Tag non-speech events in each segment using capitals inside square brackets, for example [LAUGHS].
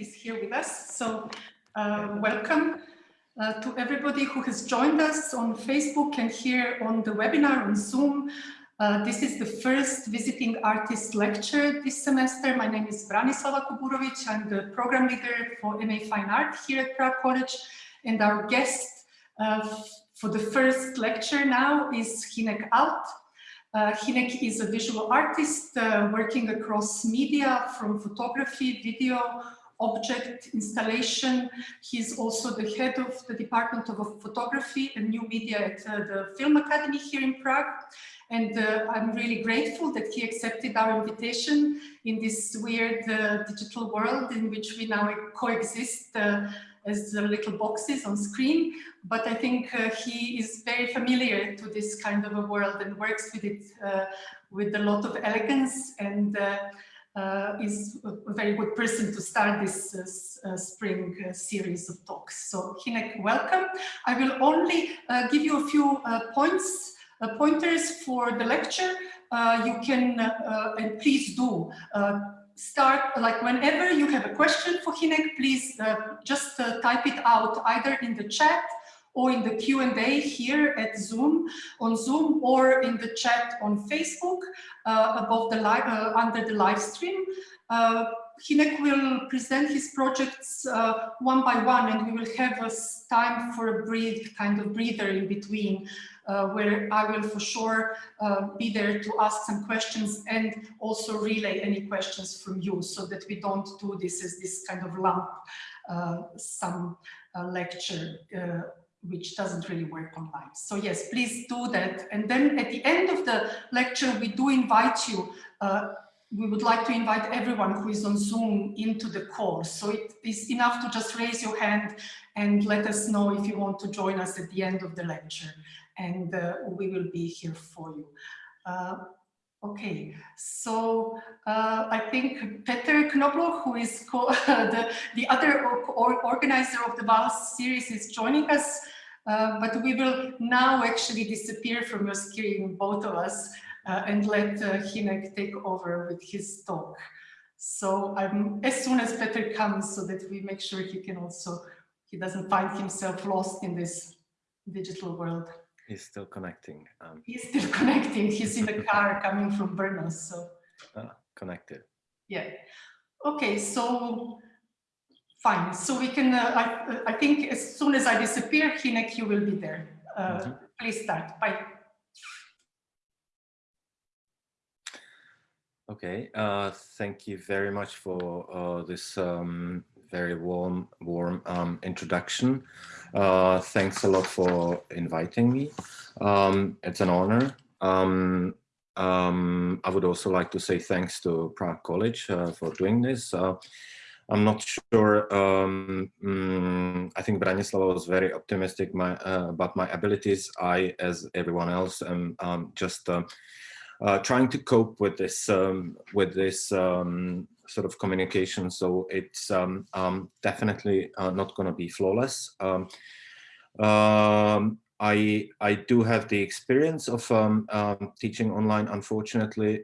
Is here with us. So uh, welcome uh, to everybody who has joined us on Facebook and here on the webinar on Zoom. Uh, this is the first visiting artist lecture this semester. My name is Branislava Kuburovic. I'm the program leader for MA Fine Art here at Prague College. And our guest uh, for the first lecture now is Hynek Alt. Uh, Hinek is a visual artist uh, working across media from photography, video, object installation. He's also the head of the Department of Photography and New Media at uh, the Film Academy here in Prague. And uh, I'm really grateful that he accepted our invitation in this weird uh, digital world in which we now coexist uh, as little boxes on screen. But I think uh, he is very familiar to this kind of a world and works with it uh, with a lot of elegance and uh, is a very good person to start this uh, uh, spring series of talks. So Hynek, welcome. I will only give you a few points, pointers for the lecture. you can, and please do, start like whenever you have a question for Hynek, please uh, just uh, type it out either in the chat or in the Q&A here at Zoom, on Zoom, or in the chat on Facebook uh, above the live, uh, under the live stream. Uh, Hynek will present his projects uh, one by one and we will have a time for a brief kind of breather in between uh, where I will for sure uh, be there to ask some questions and also relay any questions from you so that we don't do this as this kind of lump sum lecture which doesn't really work online. So yes, please do that. And then at the end of the lecture, we do invite you, uh, we would like to invite everyone who is on Zoom into the course. So it is enough to just raise your hand and let us know if you want to join us at the end of the lecture. And uh, we will be here for you. Uh, Okay, so uh, I think Peter Knobloch, who is [LAUGHS] the, the other or organizer of the VALS series is joining us, uh, but we will now actually disappear from your screen, both of us, uh, and let uh, Hynek take over with his talk. So um, as soon as Peter comes, so that we make sure he can also, he doesn't find himself lost in this digital world. He's still connecting. Um, He's still [LAUGHS] connecting. He's in the [LAUGHS] car coming from Brno, so. Ah, connected. Yeah. Okay, so fine. So we can, uh, I, I think as soon as I disappear, Hynek, you will be there. Uh. Please start. Bye. Okay, uh, thank you very much for uh, this um, very warm, warm um, introduction. Uh, thanks a lot for inviting me. Um, it's an honor. Um, um, I would also like to say thanks to Prague College uh, for doing this. I'm not sure. Um, mm, I think Branislava was very optimistic my, uh, about my abilities. I, as everyone else, am um, just uh, uh, trying to cope with this um, with this um, sort of communication. So it's definitely uh, not going to be flawless. I I do have the experience of teaching online, unfortunately,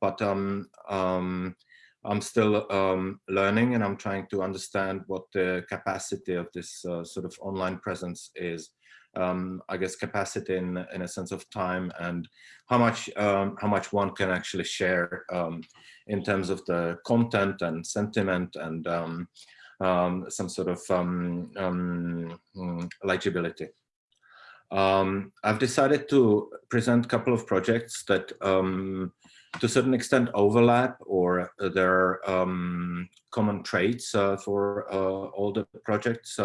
but I'm still learning and I'm trying to understand what the capacity of this uh, sort of online presence is. Um, I guess capacity in in a sense of time and how much um, how much one can actually share um, in terms of the content and sentiment and um, um, some sort of um, um, legibility. Um, I've decided to present a couple of projects that to a certain extent overlap or there are common traits uh, for uh, all the projects.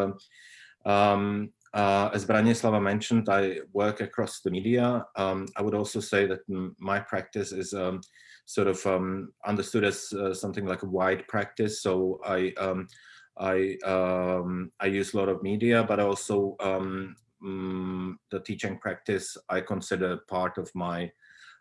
Um, uh, as Branislava mentioned, I work across the media. Um, I would also say that my practice is um, sort of um, understood as uh, something like a wide practice. So I um, I um, I use a lot of media, but also um, mm, the teaching practice I consider part of my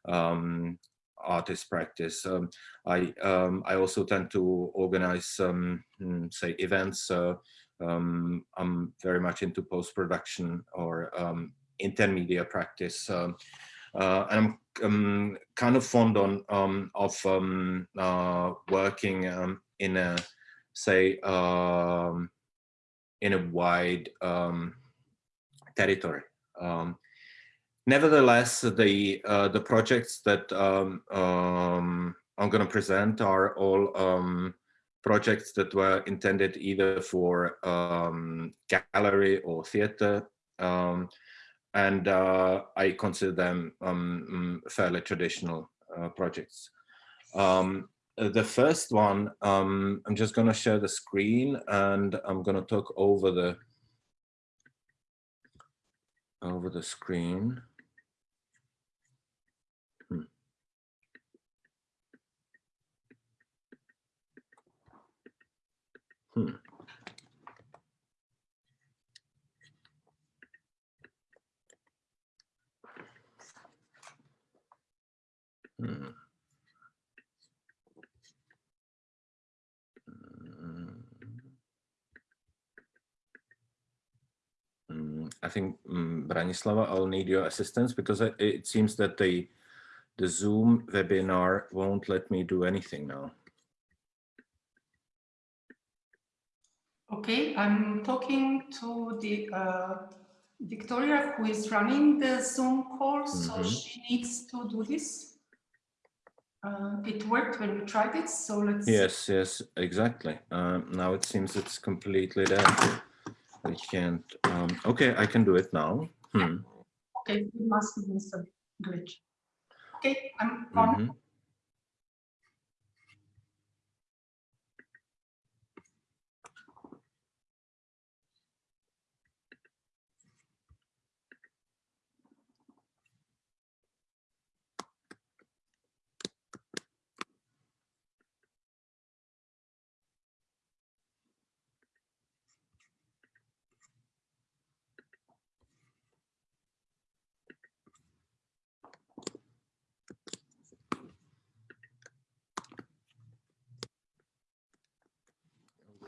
um, artist practice. Um, I I also tend to organize some mm, say events. Uh, I'm very much into post production or intermedia practice. Uh, and I'm um, kind of fond on um, of um, uh, working um, in a say, um, in a wide um, territory. Um, nevertheless, the uh, the projects that um, um, I'm going to present are all um, projects that were intended either for gallery or theater and uh, I consider them um, mm, fairly traditional uh, projects. Um, the first one, um, I'm just going to share the screen and I'm going to talk over the over the screen. I think um, Branislava, I'll need your assistance because it, it seems that the the Zoom webinar won't let me do anything now. Okay, I'm talking to the uh, Victoria who is running the Zoom call, mm -hmm. so mm-hmm. she needs to do this. Uh, it worked when we tried it, so let's... Yes, yes, exactly. Um, now it seems it's completely there. We can't... Um, okay, I can do it now. Hmm. Okay, it must been some glitch. Okay, I'm on. Mm -hmm.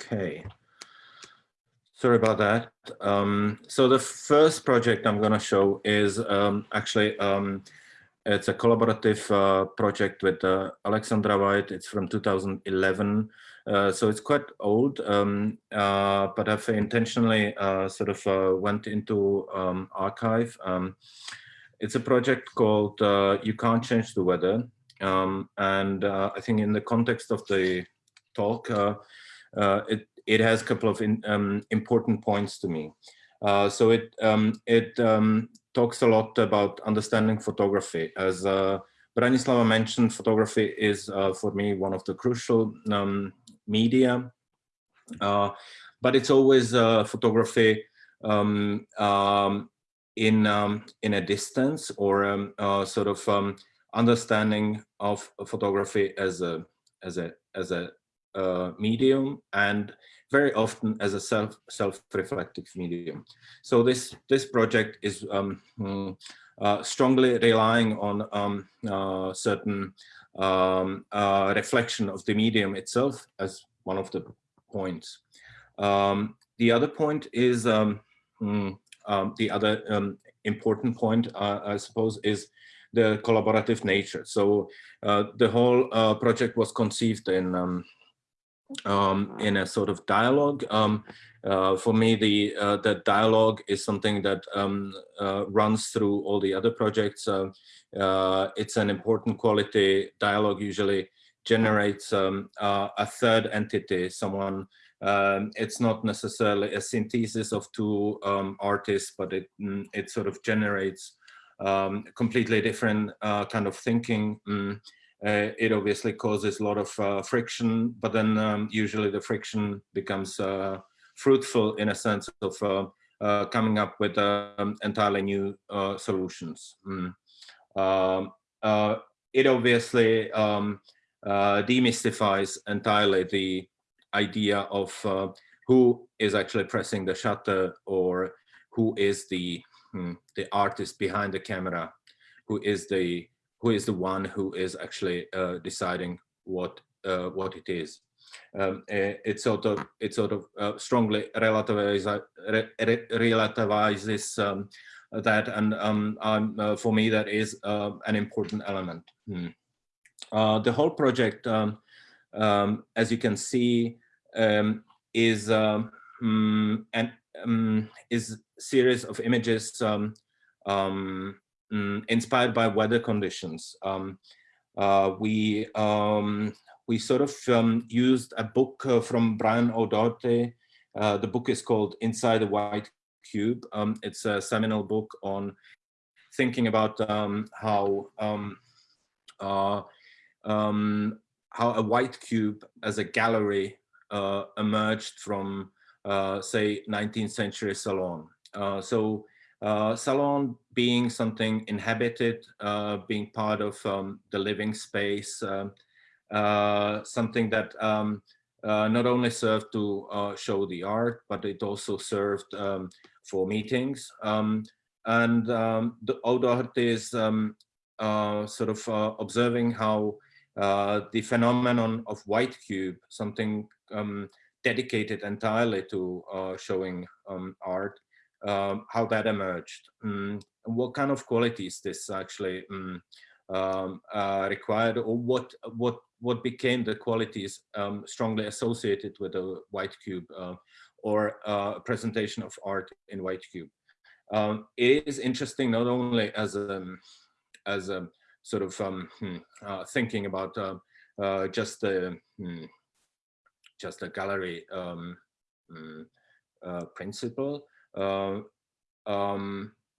Okay. Sorry about that. Um, so the first project I'm going to show is um, actually um, it's a collaborative uh, project with uh, Alexandra Vajd. It's from 2011. Uh, so it's quite old, um, uh, but I've intentionally uh, sort of uh, went into um, archive. Um, it's a project called You Can't Change the Weather. and I think in the context of the talk, it, it has a couple of in, um, important points to me. Uh, so it, um, it um, talks a lot about understanding photography. As uh, Branislava mentioned, photography is uh, for me one of the crucial um, media, uh, but it's always uh, photography um, um, in in a distance or uh, sort of understanding of photography as a as a as a uh, medium and very often as a self self-reflective medium. So this this project is um, hmm, uh, strongly relying on um, uh, certain um, uh, reflection of the medium itself as one of the points. Um, the other point is um, hmm, um, the other important point, uh, I suppose, is the collaborative nature. So the whole project was conceived in um, in a sort of dialogue. Um, uh, for me, the uh, the dialogue is something that um, uh, runs through all the other projects. Uh, uh, it's an important quality. Dialogue usually generates um, uh, a third entity, someone. Um, it's not necessarily a synthesis of two um, artists, but it mm, it sort of generates completely different kind of thinking. Uh, it obviously causes a lot of uh, friction, but then um, usually the friction becomes uh, fruitful in a sense of coming up with um, entirely new solutions. Mm. Um, it obviously um, demystifies entirely the idea of who is actually pressing the shutter or who is the, hmm, the artist behind the camera, who is the who is the one who is actually uh, deciding what uh, what it is. Um, it sort of it sort of uh, strongly relativizes re, relativizes um, that, and um, uh, for me that is uh, an important element. Hmm. Uh, the whole project, um, um, as you can see, um, is um, mm, and um, is series of images um, um, inspired by weather conditions. Um, uh, we we sort of used a book uh, from Brian O'Doherty. Uh, the book is called Inside the White Cube. it's a seminal book on thinking about how uh, um, how a white cube as a gallery uh, emerged from, uh, say, 19th century Salon. So uh, Salon being something inhabited, uh, being part of um, the living space, um, something that um, not only served to show the art, but it also served um, for meetings. Um, and the O'Doherty is sort of observing how uh, the phenomenon of white cube, something um, dedicated entirely to uh, showing um, art, um, how that emerged, mm, what kind of qualities this actually mm, um, uh, required, or what what what became the qualities um, strongly associated with a white cube uh, or uh, presentation of art in white cube. Um, it is interesting not only as a as a sort of um, hmm, uh, thinking about uh, just the hmm, just a gallery um, hmm, principle.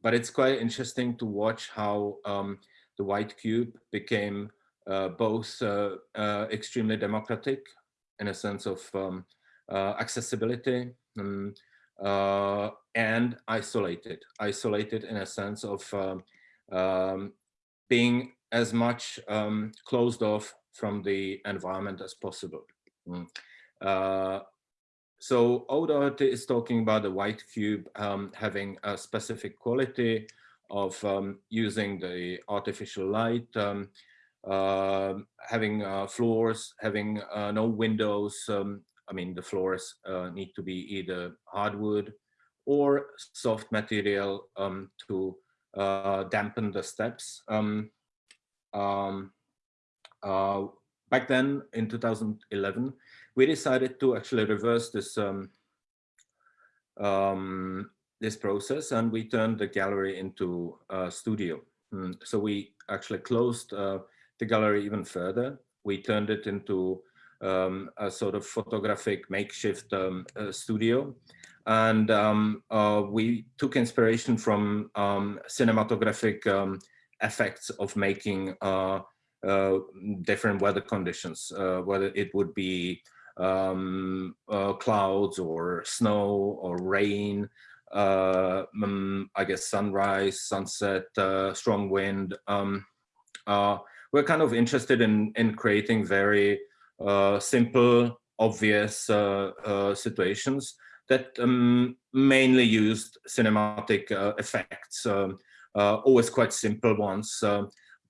But it's quite interesting to watch how um, the white cube became uh, both uh, uh, extremely democratic in a sense of um, accessibility um, and isolated, isolated in a sense of um, um being as much um, closed off from the environment as possible. Mm. So O'Doherty is talking about the white cube um, having a specific quality of um, using the artificial light, um, uh, having uh, floors, having uh, no windows. Um, I mean, the floors uh, need to be either hardwood or soft material um, to uh, dampen the steps. Uh, back then in 2011, we decided to actually reverse this um, um, this process and we turned the gallery into a studio. Mm, so we actually closed uh, the gallery even further. We turned it into um, a sort of photographic makeshift um, uh, studio. And um, uh, we took inspiration from um, cinematographic um, effects of making uh, uh, different weather conditions, uh, whether it would be um, clouds or snow or rain, um, I guess sunrise, sunset, strong wind. Um, we're kind of interested in, in creating very simple, obvious situations that um, mainly used cinematic uh, effects. Um, uh, always quite simple ones.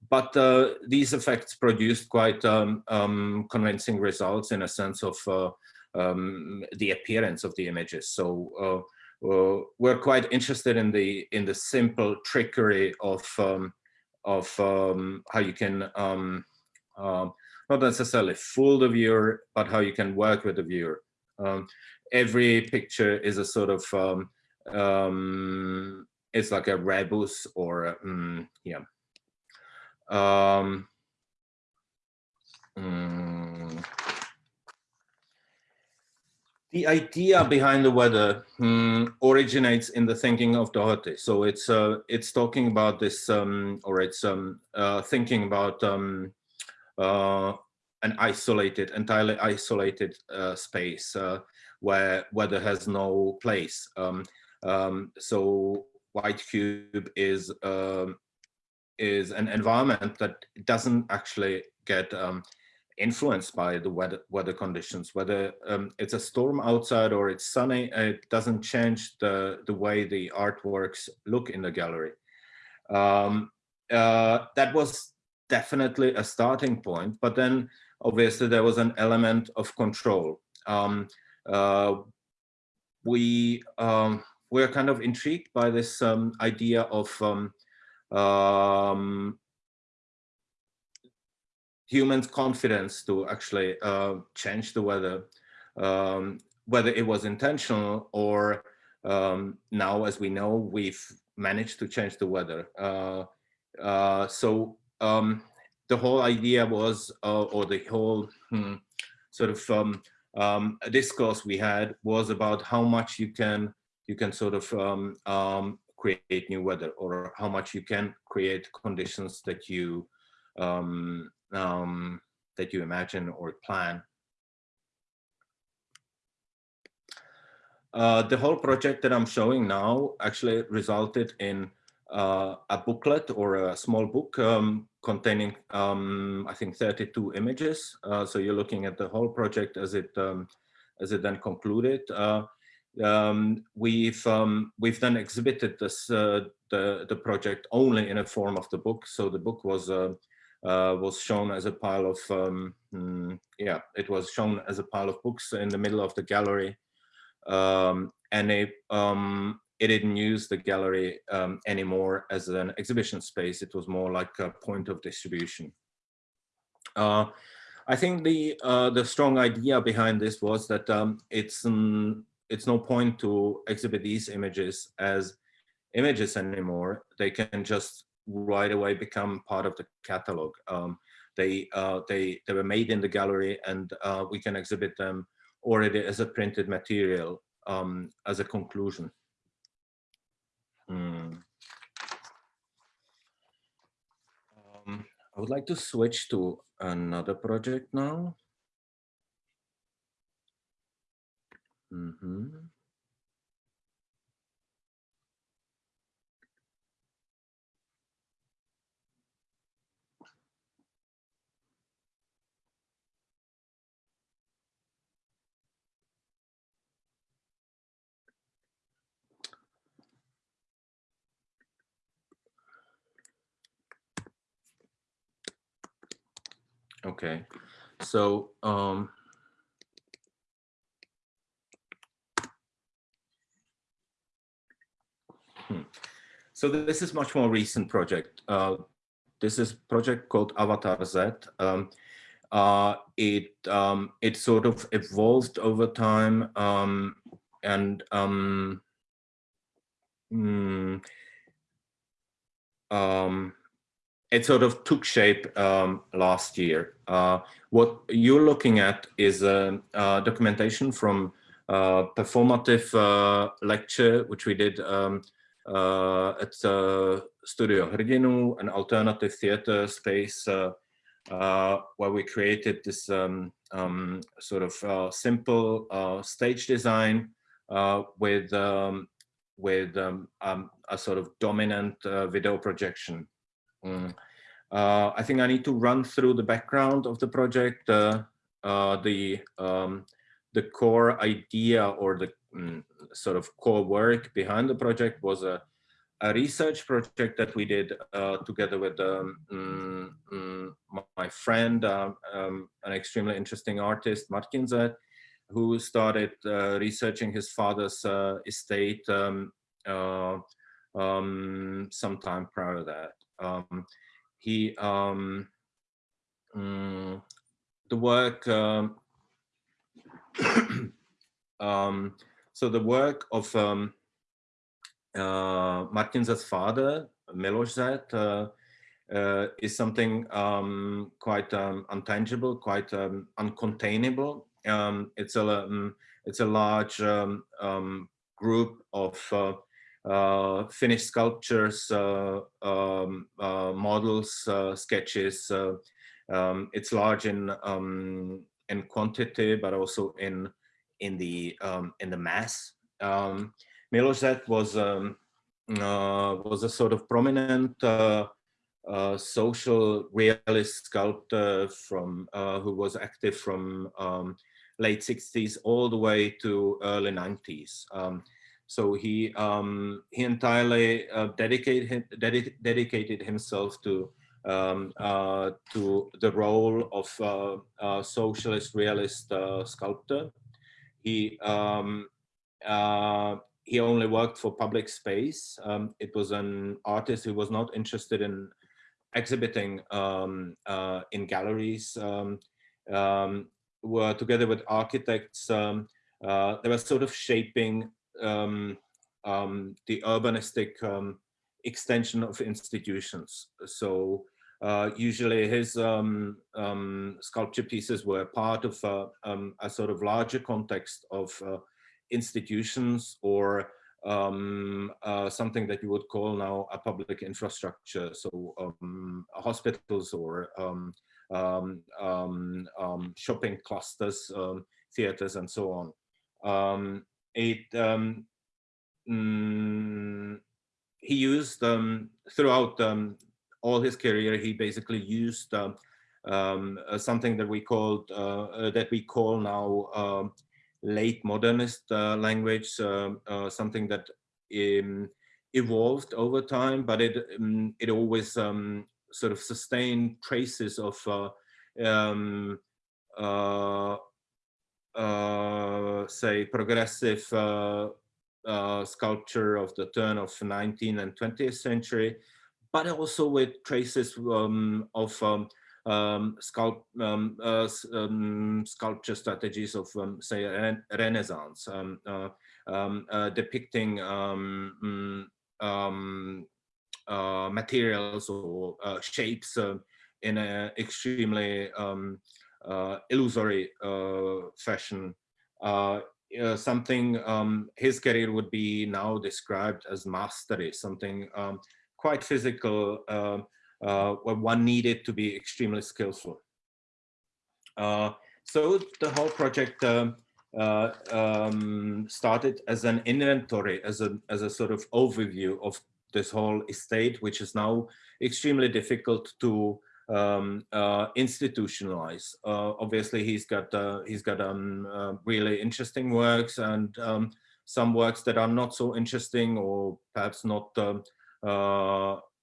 But uh, these effects produced quite um, um, convincing results in a sense of uh, um, the appearance of the images. So uh, we're quite interested in the in the simple trickery of um, of um, how you can um, not necessarily fool the viewer, but how you can work with the viewer. every picture is a sort of it's like a rebus or um, yeah. Um, um, the idea behind the weather um, originates in the thinking of Doherty. So it's uh, it's talking about this, um, or it's um, uh, thinking about um, uh, an isolated, entirely isolated uh, space uh, where weather has no place. Um, um, so white cube is um, is an environment that doesn't actually get um, influenced by the weather weather conditions. Whether um, it's a storm outside or it's sunny, it doesn't change the the way the artworks look in the gallery. Um, uh, that was definitely a starting point, but then obviously there was an element of control. Um, uh, we um, we're kind of intrigued by this um, idea of um, um, humans' confidence to actually uh, change the weather. um, whether it was intentional or um, now, as we know, we've managed to change the weather. Uh, uh, so um, the whole idea was, uh, or the whole hmm, sort of um, um, discourse we had was about how much you can you can sort of um, create new weather or how much you can create conditions that you um, um, that you imagine or plan. Uh, the whole project that I'm showing now actually resulted in uh, a booklet or a small book um, containing, um, I think, 32 images. Uh, so you're looking at the whole project as it um, as it then concluded. Um, we've um, we've then exhibited this uh, the the project only in a form of the book. So the book was uh, uh, was shown as a pile of um, mm, yeah, it was shown as a pile of books in the middle of the gallery, um, and it um, it didn't use the gallery um, anymore as an exhibition space. It was more like a point of distribution. Uh, I think the uh, the strong idea behind this was that it's it's no point to exhibit these images as images anymore. They can just right away become part of the catalog. Um, they, uh, they, they were made in the gallery and uh, we can exhibit them already as a printed material um, as a conclusion. Mm. Um, I would like to switch to another project now. Mm -hmm. Okay, so um, Hmm. So this is much more recent project. Uh, this is project called Avatar Z. Um, uh, it um, it sort of evolved over time um, and um, mm, um, it sort of took shape um, last year. Uh, what you're looking at is a, a documentation from a performative uh, lecture, which we did um, uh, at uh, Studio Hrdinů, an alternative theater space uh, uh, where we created this um, um, sort of uh, simple stage design with um, with um, um, a sort of dominant video projection. Mm. I think I need to run through the background of the project, the um, the core idea or the mm, sort of core work behind the project was a, a research project that we did uh, together with um, mm, mm, my friend, uh, um, an extremely interesting artist, Martin who started uh, researching his father's uh, estate um, uh, um, sometime prior to that. Um, he, um, mm, the work, [CLEARS THROAT] so the work of um, uh, Martin's father, Miloš Zet, uh, uh, is something um, quite um, untangible, quite um, uncontainable. Um, it's a um, it's a large um, group of uh, uh, finished sculptures, uh, uh, models, uh, sketches. it's large in in quantity, but also in in the in the mass. Miloš Zet was um, uh, was a sort of prominent uh, uh, social realist sculptor from uh, who was active from um, late 60s all the way to early 90s. Um, so he um, he entirely uh, dedicated dedi dedicated himself to um, uh, to the role of socialist realist sculptor. He um, he only worked for public space. Um, it was an artist who was not interested in exhibiting um, uh, in galleries. Um, um were together with architects, um, uh, they were sort of shaping the urbanistic extension of institutions. So uh, usually his um, um, sculpture pieces were part of uh, um, a sort of larger context of uh, institutions or um, uh, something that you would call now a public infrastructure. So um, hospitals or um, shopping clusters, theaters and so on. it mm, he used throughout all his career, he basically used um, um uh, something that we called uh, uh, that we call now um, late modernist uh, language, um, uh, something that um, evolved over time, but it it always sort of sustained traces of say progressive uh, sculpture of the turn of 19th and 20th century, but also with traces um, of um, um, sculpt, um, uh, um, sculpture strategies of, um, say, re Renaissance, uh, uh, depicting mm, uh, materials or uh, shapes in an extremely illusory fashion. Uh, something um, his career would be now described as mastery, something um, quite physical, uh, uh, where one needed to be extremely skillful. Uh, so the whole project um, uh, um, started as an inventory, as a, as a sort of overview of this whole estate, which is now extremely difficult to um, uh, institutionalize. Uh, obviously, he's got uh, he's got um, uh, really interesting works and um, some works that are not so interesting or perhaps not um,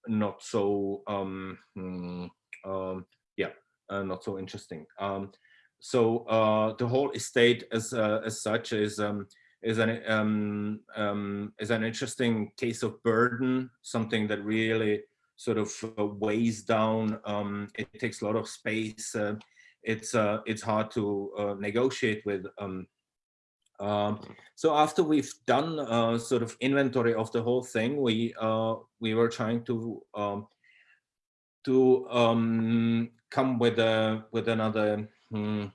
not so um, mm, um, yeah not so interesting. so the whole estate as as such is is an um, um, is an interesting case of burden, something that really sort of uh, weighs down. Um, it takes a lot of space. Uh, it's uh, it's hard to uh, negotiate with. Um, um, so after we've done uh, sort of inventory of the whole thing, we uh, we were trying to um, to um, come with a with another hmm,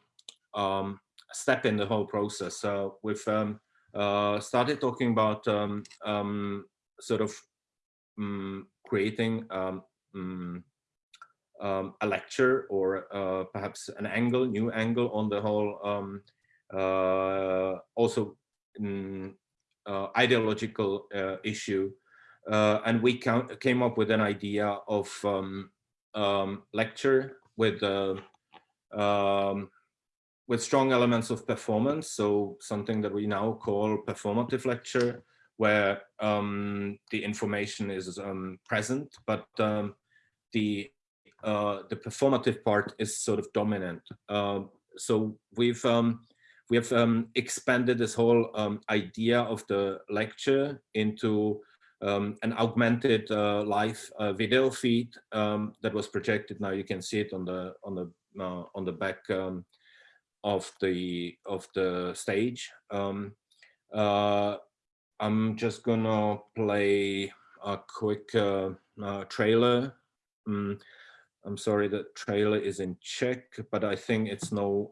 um, step in the whole process. So we've started talking about sort of um, creating um, um, um, a lecture or uh, perhaps an angle, new angle on the whole, um, uh, also um, uh, ideological uh, issue. Uh, and we came up with an idea of um, lecture with uh, with strong elements of performance. So something that we now call performative lecture, where um, the information is um, present, but um, the uh, the performative part is sort of dominant. Uh, so we've um, we have um, expanded this whole um, idea of the lecture into an augmented uh, live uh, video feed that was projected. Now you can see it on the on the uh, on the back of the of the stage. Uh, I'm just gonna play a quick uh, uh, trailer. Mm, I'm sorry, the trailer is in Czech, but I think it's no,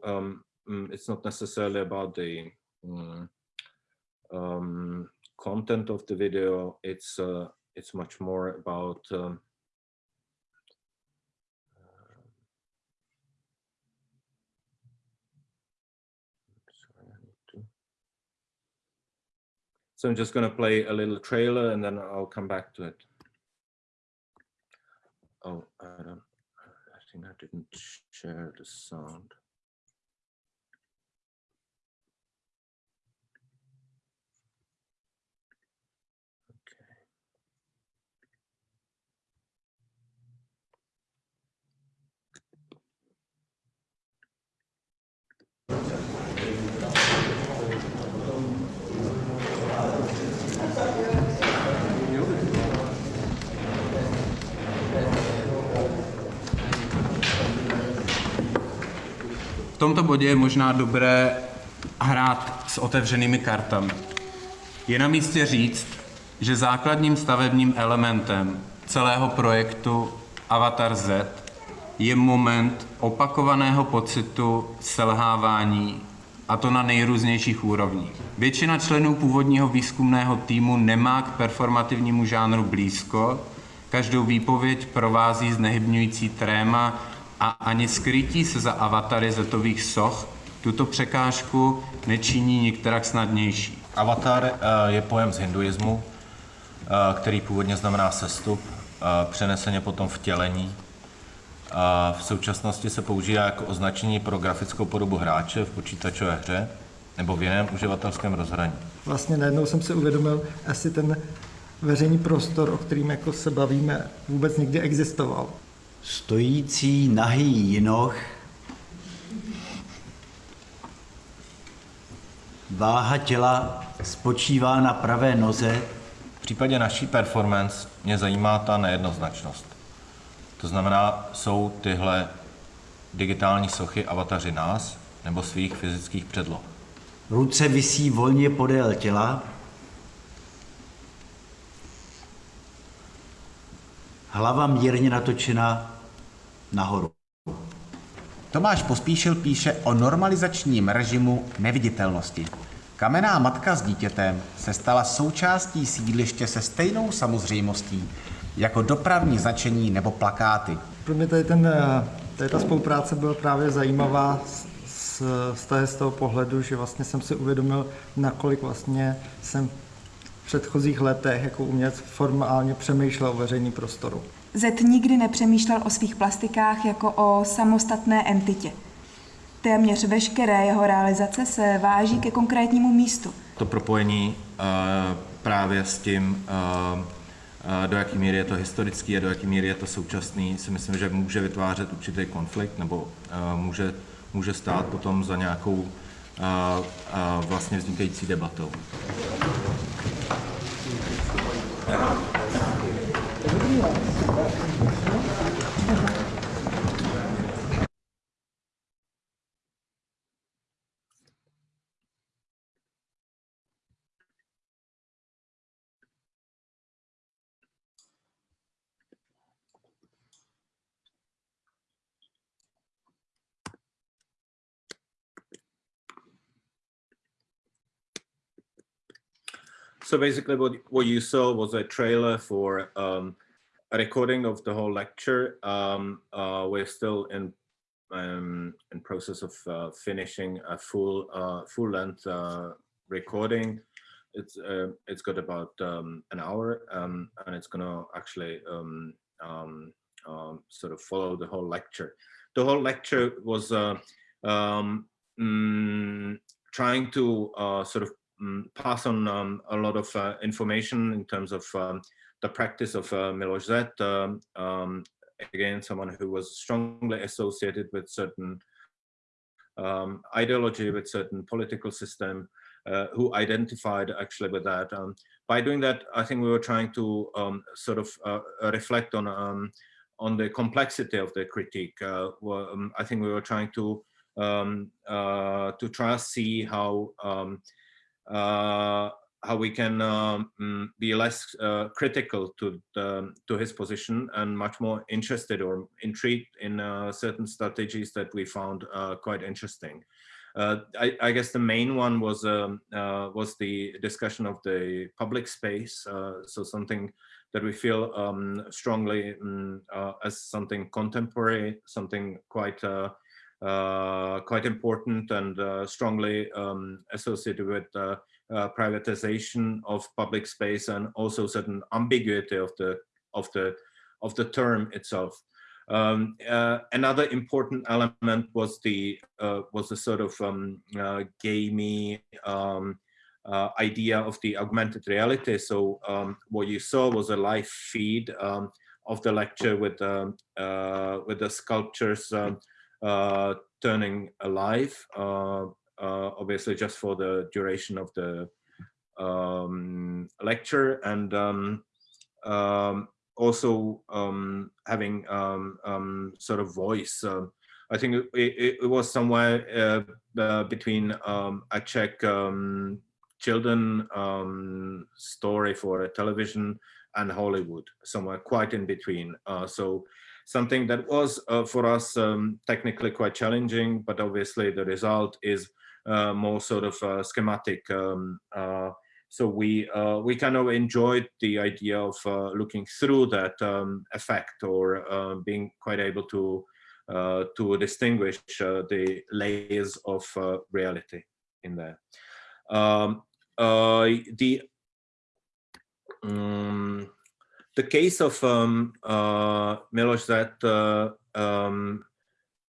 um, it's not necessarily about the mm, um, content of the video. It's uh, it's much more about um, So I'm just going to play a little trailer and then I'll come back to it. Oh, I don't, I think I didn't share the sound. V tomto bodě je možná dobré hrát s otevřenými kartami. Je na místě říct, že základním stavebním elementem celého projektu Avatar Z je moment opakovaného pocitu selhávání, a to na nejrůznějších úrovních. Většina členů původního výzkumného týmu nemá k performativnímu žánru blízko, každou výpověď provází znehybňující tréma a ani skrytí se za avatary zetových soch tuto překážku nečiní nikterak snadnější. Avatar eh, je pojem z hinduismu, eh, který původně znamená sestup, eh, přeneseně potom vtělení. A v současnosti se používá jako označení pro grafickou podobu hráče v počítačové hře nebo v jiném uživatelském rozhraní. Vlastně najednou jsem si uvědomil, asi ten veřejný prostor, o kterým jako se bavíme, vůbec někdy existoval. Stojící nahý jinoch, váha těla spočívá na pravé noze. V případě naší performance mě zajímá ta nejednoznačnost. To znamená, jsou tyhle digitální sochy avataři nás nebo svých fyzických předloh. Ruce visí volně podél těla. Hlava mírně natočena nahoru. Tomáš Pospíšil píše o normalizačním režimu neviditelnosti. Kamenná matka s dítětem se stala součástí sídliště se stejnou samozřejmostí jako dopravní značení nebo plakáty. Pro mě tady, ten, tady ta spolupráce byla právě zajímavá z, z, z toho pohledu, že vlastně jsem si uvědomil, nakolik vlastně jsem předchozích letech jako umělec formálně přemýšlel o veřejný prostoru. Z nikdy nepřemýšlel o svých plastikách jako o samostatné entitě. Téměř veškeré jeho realizace se váží ke konkrétnímu místu. To propojení uh, právě s tím, uh, do jaké míry je to historický a do jaké míry je to současný, si myslím, že může vytvářet určitý konflikt nebo uh, může, může stát potom za nějakou uh, uh, vlastně vznikající debatou. So basically what, what you saw was a trailer for um, a recording of the whole lecture. Um, uh, we're still in um, in process of uh, finishing a full uh, full length uh, recording. It's uh, it's got about um, an hour um, and it's gonna actually um, um, um, sort of follow the whole lecture. The whole lecture was uh, um, mm, trying to uh, sort of um, pass on um, a lot of uh, information in terms of um, the practice of uh, Miloš Z. Um, um, again, someone who was strongly associated with certain um, ideology, with certain political system, uh, who identified actually with that. Um, by doing that, I think we were trying to sort of uh, reflect on on the complexity of the critique. Uh, well, I think we were trying to uh, to try to see how uh, how we can um, mm, be less uh, critical to the, to his position and much more interested or intrigued in uh, certain strategies that we found uh, quite interesting. Uh, I, I, guess the main one was um, uh, was the discussion of the public space. so something that we feel um, strongly um, as something contemporary, something quite uh, quite important and uh, strongly um, associated with uh, privatization of public space and also certain ambiguity of the of the of the term itself. Um, uh, another important element was the uh, was the sort of um, uh, gamey um, idea of the augmented reality. So um, what you saw was a live feed um, of the lecture with um, with the sculptures uh, turning alive, uh, uh, obviously just for the duration of the um, lecture and um, um, also um, having um, um, sort of voice I think it, it, was somewhere uh, uh, between um, a Czech um, children um, story for a television and Hollywood, somewhere quite in between. Uh, so something that was uh, for us um, technically quite challenging, but obviously the result is uh, more sort of uh, schematic. Um, so we we kind of enjoyed the idea of looking through that um, effect or being quite able to uh, to distinguish uh, the layers of uh, reality in there. Um, the um, the case of um, uh, Miloš that um,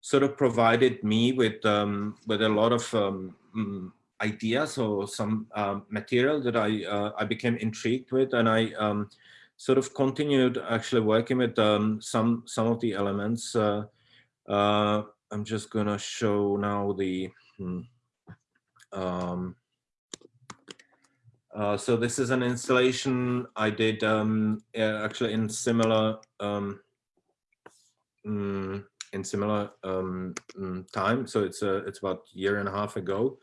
sort of provided me with um, with a lot of um, mm, ideas or some um, material that I uh, I became intrigued with, and I um, sort of continued actually working with some some of the elements. Uh, uh, I'm just gonna show now the, hmm, uh, so this is an installation I did um, actually in similar um, mm, in similar um, mm, time. So it's a it's about a year and a half ago,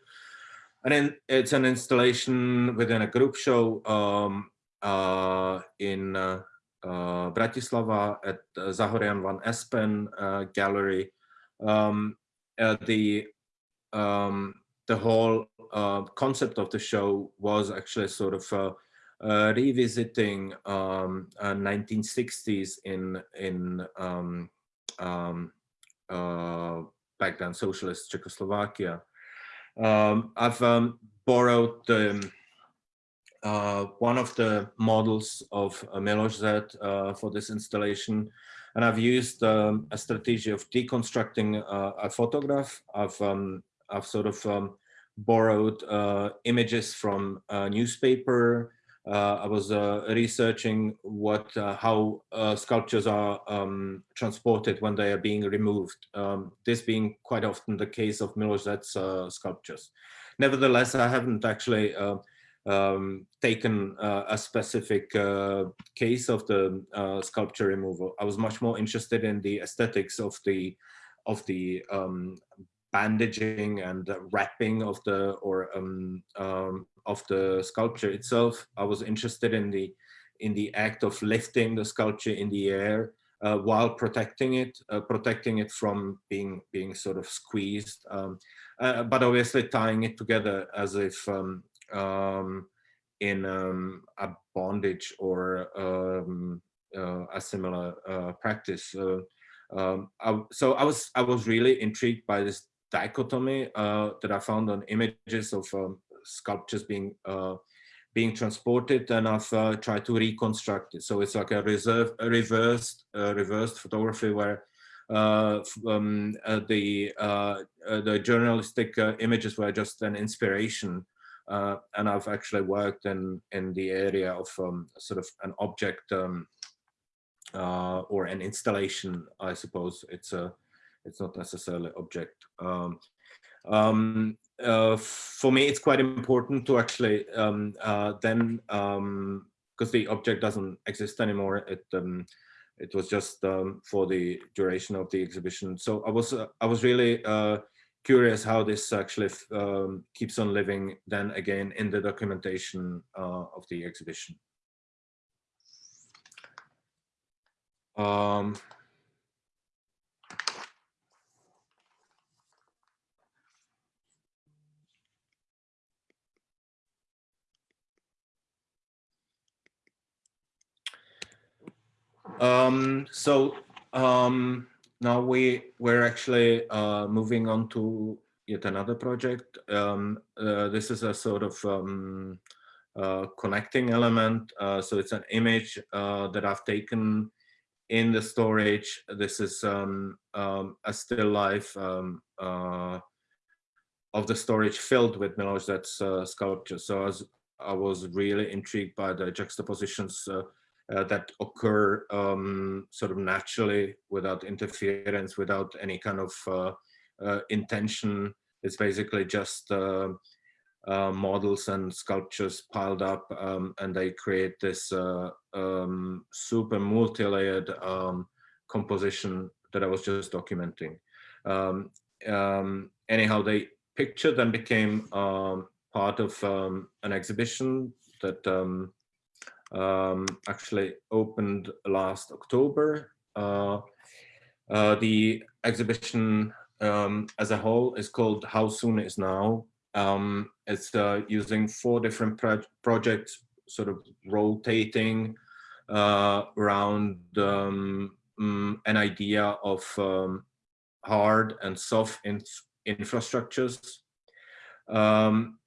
and then it's an installation within a group show um, uh, in uh, uh, Bratislava at Zahorian van Espen uh, Gallery. Um, the um, the whole concept of the show was actually sort of uh, revisiting um, uh, 1960s in in um, um, uh, back then socialist Czechoslovakia. Um, I've borrowed the uh, one of the models of uh, Miloš Z uh, for this installation. And I've used um, a strategy of deconstructing uh, a photograph. I've, um, I've sort of um, borrowed uh, images from a newspaper. Uh, I was researching what, how sculptures are um, transported when they are being removed. Um, this being quite often the case of Miloš Z's sculptures. Nevertheless, I haven't actually um, taken uh, a specific uh, case of the uh, sculpture removal. I was much more interested in the aesthetics of the of the um, bandaging and wrapping of the or um, um, of the sculpture itself. I was interested in the in the act of lifting the sculpture in the air uh, while protecting it, uh, protecting it from being being sort of squeezed, um, uh, but obviously tying it together as if um, um, in um, a bondage or uh, a similar uh, practice. Um, I, so I was I was really intrigued by this dichotomy uh, that I found on images of um, sculptures being uh, being transported, and I've uh, tried to reconstruct it. So it's like a reserve, a reversed, reversed photography where uh, um, uh, the uh, the journalistic images were just an inspiration uh, and I've actually worked in, in the area of um, sort of an object um, uh, or an installation, I suppose. It's a, it's not necessarily object. Um, um uh, for me, it's quite important to actually um, uh, then, because um, the object doesn't exist anymore, it it was just for the duration of the exhibition. So I was uh, I was really uh, curious how this actually um, keeps on living then again in the documentation uh, of the exhibition. Um, so um, now we we're actually uh, moving on to yet another project. Um, uh, this is a sort of um, uh, connecting element. Uh, so it's an image uh, that I've taken in the storage. This is um, um a still life um, uh, of the storage filled with Miloš Z's sculpture. So I was, I was really intrigued by the juxtapositions uh, that occur um, sort of naturally without interference, without any kind of uh, uh, intention. It's basically just uh, uh, models and sculptures piled up um, and they create this uh, um, super multi-layered um, composition that I was just documenting. um, um, anyhow, the picture then became part of an exhibition that um, actually opened last October. Uh, uh, the exhibition um, as a whole is called How Soon Is Now. Um, it's uh, using four different pro projects, sort of rotating uh, around um, mm, an idea of um, hard and soft in infrastructures. Um,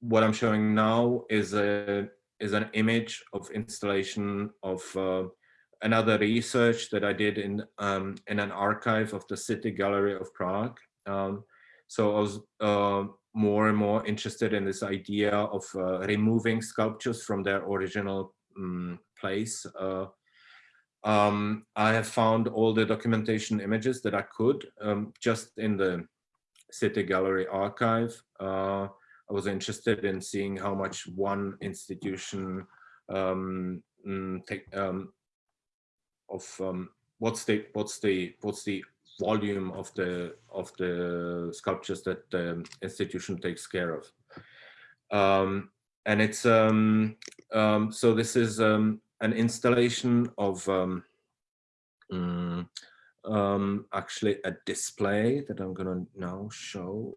what I'm showing now is a is an image of installation of uh, another research that I did in um, in an archive of the City Gallery of Prague. Um, so I was uh, more and more interested in this idea of uh, removing sculptures from their original um, place. Uh, um, I have found all the documentation images that I could um, just in the City Gallery archive. I was interested in seeing how much one institution um, mm, take, um, of um, what's the what's the what's the volume of the of the sculptures that the institution takes care of. Um, and it's um, um, so this is an installation of mm, actually a display that I'm gonna now show.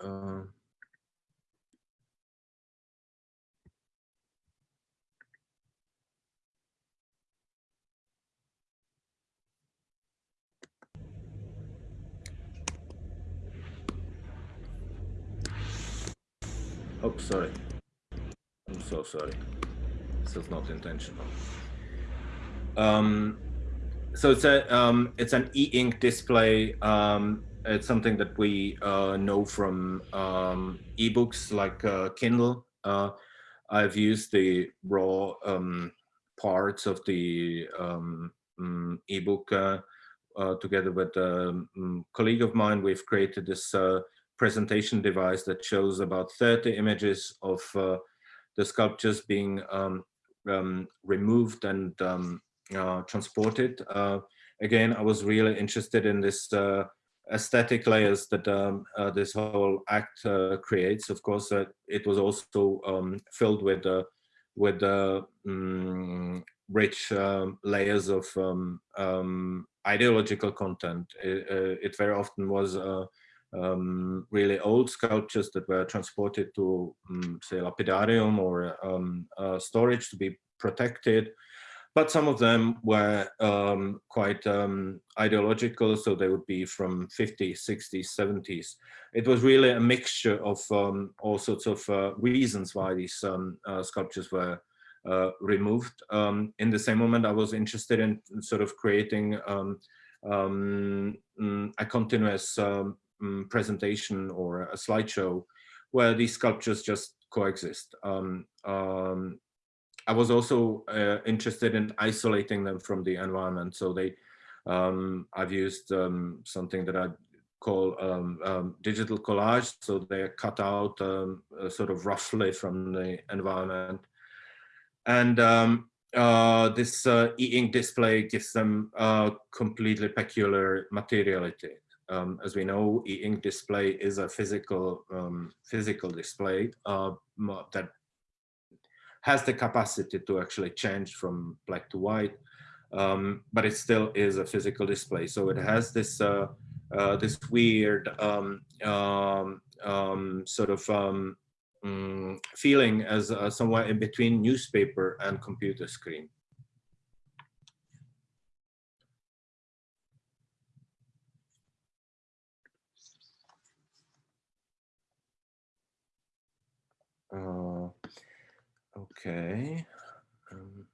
Uh, Oh, sorry. I'm so sorry. This is not intentional. Um, so it's a um, it's an e-ink display. Um, it's something that we uh, know from um, ebooks like uh, Kindle. Uh, I've used the raw um, parts of the um, mm, ebook uh, uh, together with a um, colleague of mine. We've created this uh, presentation device that shows about 30 images of uh, the sculptures being um, um, removed and um, uh, transported. Uh, again, I was really interested in this uh, aesthetic layers that um, uh, this whole act creates. Of course, it was also um, filled with with um, rich layers of ideological content. It, it, very often was um, really old sculptures that were transported to, um, say, lapidarium or um, uh, storage to be protected. But some of them were um, quite um, ideological, so they would be from 50s, 60s, 70s. It was really a mixture of um, all sorts of uh, reasons why these uh, sculptures were uh, removed. in the same moment, I was interested in sort of creating mm, a continuous um, presentation or a slideshow where these sculptures just coexist. Um, um, I was also uh, interested in isolating them from the environment. So they, um, I've used um, something that I call um, digital collage. So they're cut out uh, sort of roughly from the environment. And uh, this uh, e-ink display gives them a completely peculiar materiality um, as we know, e-ink display is a physical um, physical display uh, that has the capacity to actually change from black to white, um, but it still is a physical display. So it has this uh, uh, this weird um, um, um, sort of mm, feeling as uh, somewhere in between newspaper and computer screen. Okay. Um,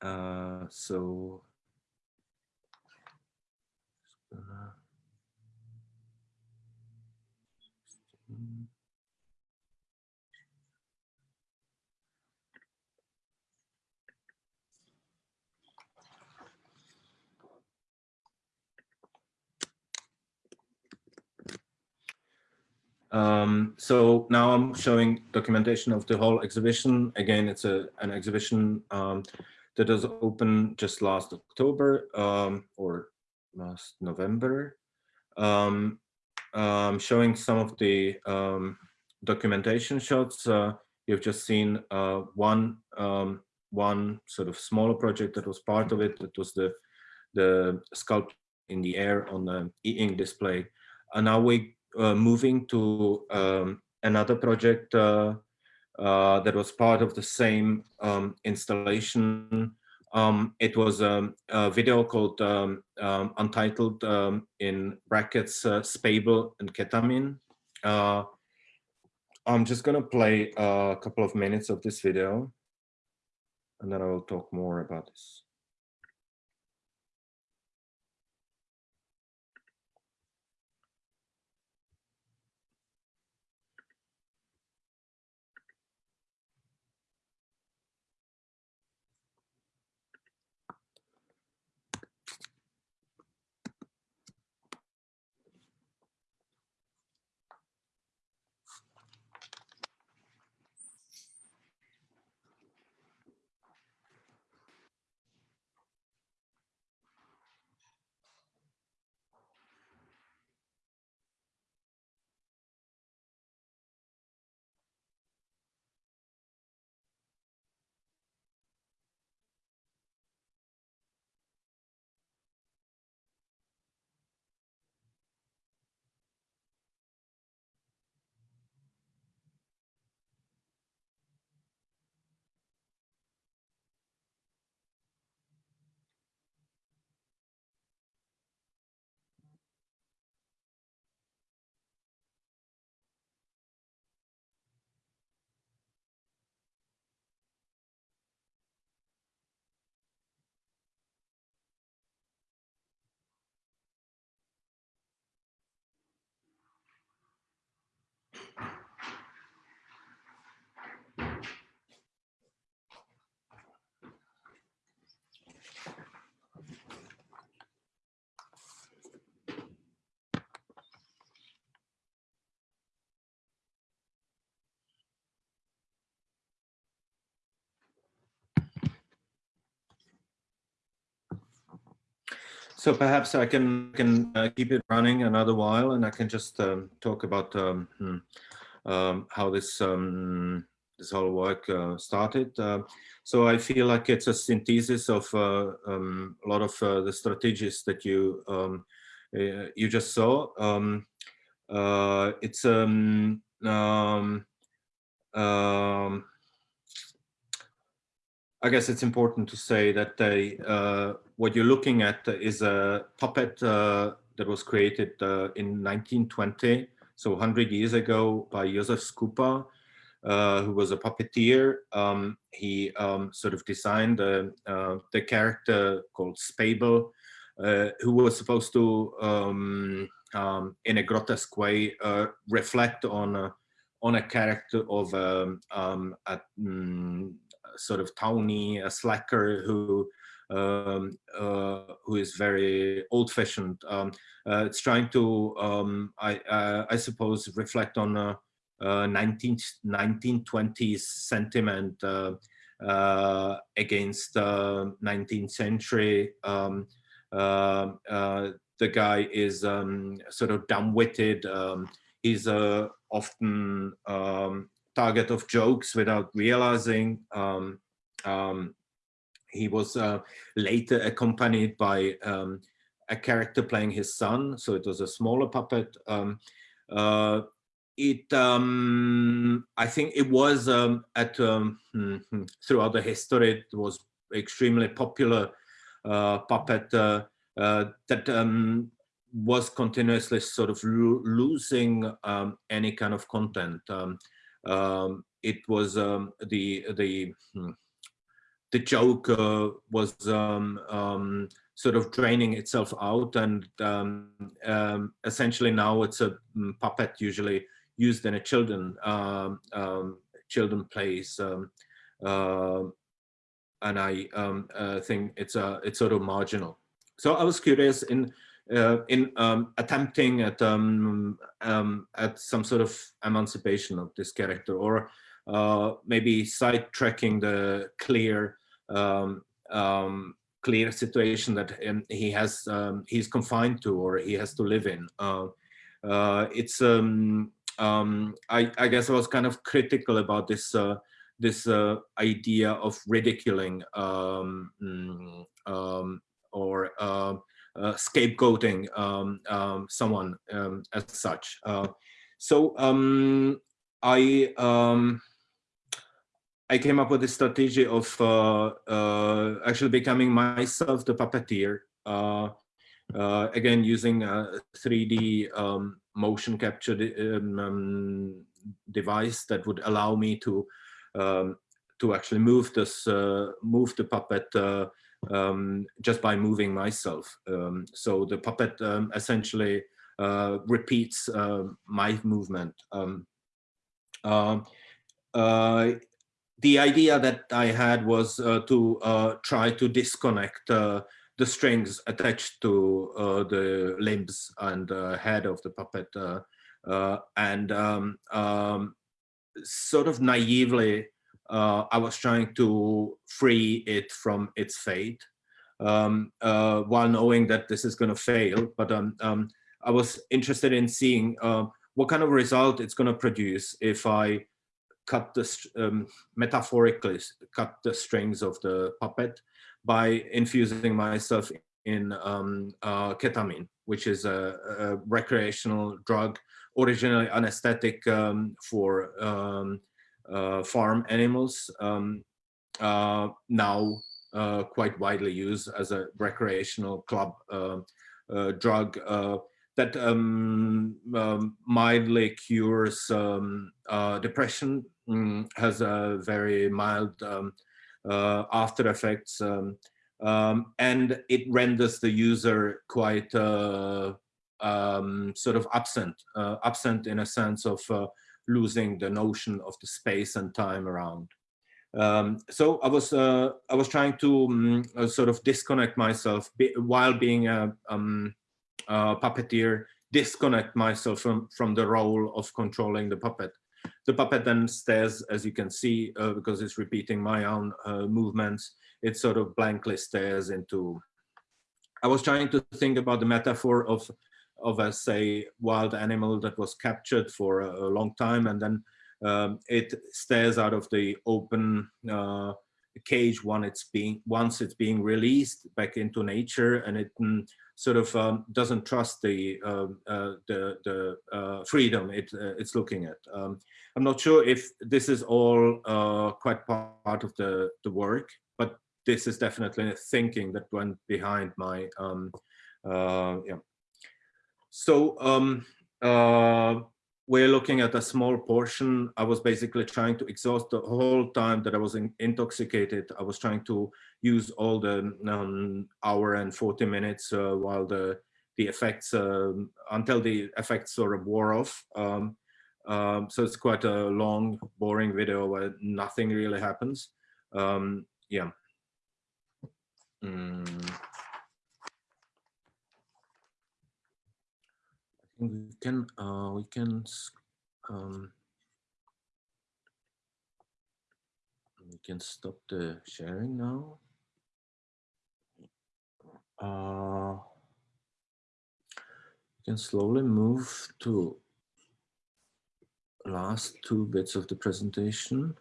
uh, so Um, so now I'm showing documentation of the whole exhibition. Again, it's a, an exhibition um, that was open just last October um, or last November, um, um, showing some of the um, documentation shots. Uh, you've just seen uh, one one sort of smaller project that was part of it. That was the the sculpture in the air on the e-ink display. And now we moving to um, another project uh, uh, that was part of the same um, installation. Um, it was um, a video called um, Untitled in brackets Spejbl and Ketamine. Uh, I'm just gonna play a couple of minutes of this video and then I will talk more about this. So perhaps I can can uh, keep it running another while, and I can just um, talk about um, hmm, um, how this um, this whole work uh, started. Uh, so I feel like it's a synthesis of uh, um, a lot of uh, the strategies that you um, uh, you just saw. it's um, I guess it's important to say that they, uh, what you're looking at is a puppet uh, that was created uh, in 1920, so 100 years ago by Josef Skupa, uh, who was a puppeteer. Um, he um, sort of designed uh, the character called Spejbl, uh, who was supposed to, um, um in a grotesque way, reflect on on a character of um, um, a, mm, sort of towny, a slacker who um, uh, who is very old-fashioned. Um, uh, it's trying to, um, I, uh, I suppose, reflect on a, a 19, 1920s sentiment uh, uh, against 19th century. Um, um, uh, the guy is um, sort of dumb-witted. he's often target of jokes without realizing. Um, um, he was uh, later accompanied by um, a character playing his son, so it was a smaller puppet. Um, uh, it, um, I think it was um, at hmm, hmm, throughout the history, it was extremely popular uh, puppet uh, uh, that was continuously sort of lo losing any kind of content. Um, it was um, the the hmm, the joke uh, was um, um, sort of draining itself out, and um, um, essentially now it's a mm, puppet usually used in a children children plays, uh, and I uh, think it's a it's sort of marginal. So I was curious in uh, in um, attempting at um, um, at some sort of emancipation of this character, or uh, maybe sidetracking the clear um, um, clear situation that um, he has he's confined to or he has to live in. Uh, uh, it's I, I, guess I was kind of critical about this uh, this uh, idea of ridiculing mm, or scapegoating um, um, someone um, as such. Uh, so I I came up with a strategy of uh, uh, actually becoming myself the puppeteer. Uh, again, using a 3D um, motion capture um, um, device that would allow me to um, to actually move this uh, move the puppet uh, um, just by moving myself. Um, so the puppet um, essentially uh, repeats my movement. Uh, the idea that I had was uh, to uh, try to disconnect uh, the strings attached to uh, the limbs and head of the puppet uh, and um, um, sort of naively uh, I was trying to free it from its fate. Um, while knowing that this is going to fail but um, um, I was interested in seeing what kind of result it's going to produce if I cut the um, metaphorically cut the strings of the puppet by infusing myself in um, uh, ketamine, which is a, a, recreational drug, originally anesthetic for uh, farm animals, um, uh, now uh, quite widely used as a recreational club uh, uh, drug that um, um, mildly cures um, uh, depression, mm, has a very mild um, uh, after effects, um, um, and it renders the user quite uh, um, sort of absent, uh, absent in a sense of uh, losing the notion of the space and time around. so I was uh, I was trying to mm, sort of disconnect myself be, while being a uh, puppeteer disconnect myself from, from the role of controlling the puppet. The puppet then stares, as you can see, uh, because it's repeating my own uh, movements, it sort of blankly stares into, I was trying to think about the metaphor of, of a, say, wild animal that was captured for a, a long time and then um, it stares out of the open uh, cage when it's being, once it's being released back into nature and it mm, sort of um, doesn't trust the um, uh, the, the uh, freedom it, uh, it's looking at. Um, I'm not sure if this is all uh, quite part of the, the work, but this is definitely a thinking that went behind my, um, uh, yeah. So um, uh, we're looking at a small portion. I was basically trying to exhaust the whole time that I was in, intoxicated. I was trying to use all the um, hour and 40 minutes uh, while the the effects um, until the effects sort of wore off. Um, um so it's quite a long, boring video where nothing really happens. Um, yeah. Mm. We can uh, we can um, we can stop the sharing now. Uh, we can slowly move to last two bits of the presentation.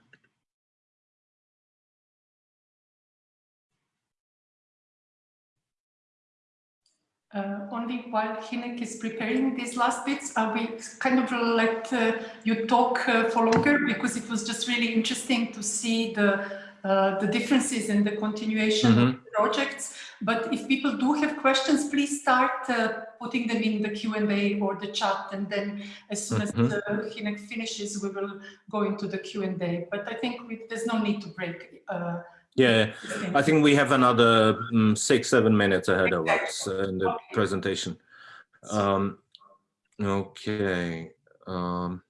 Uh, only while Hynek is preparing these last bits, I will kind of let uh, you talk uh, for longer because it was just really interesting to see the uh, the differences in the continuation mm -hmm. of mm-hmm. the projects. But if people do have questions, please start uh, putting them in the Q&A or the chat. And then as soon mm -hmm. as uh, Hynek finishes, we will go into the Q&A. But I think we, there's no need to break yeah, I think we have another um, six, seven minutes ahead of us in the presentation. Um, okay. Um,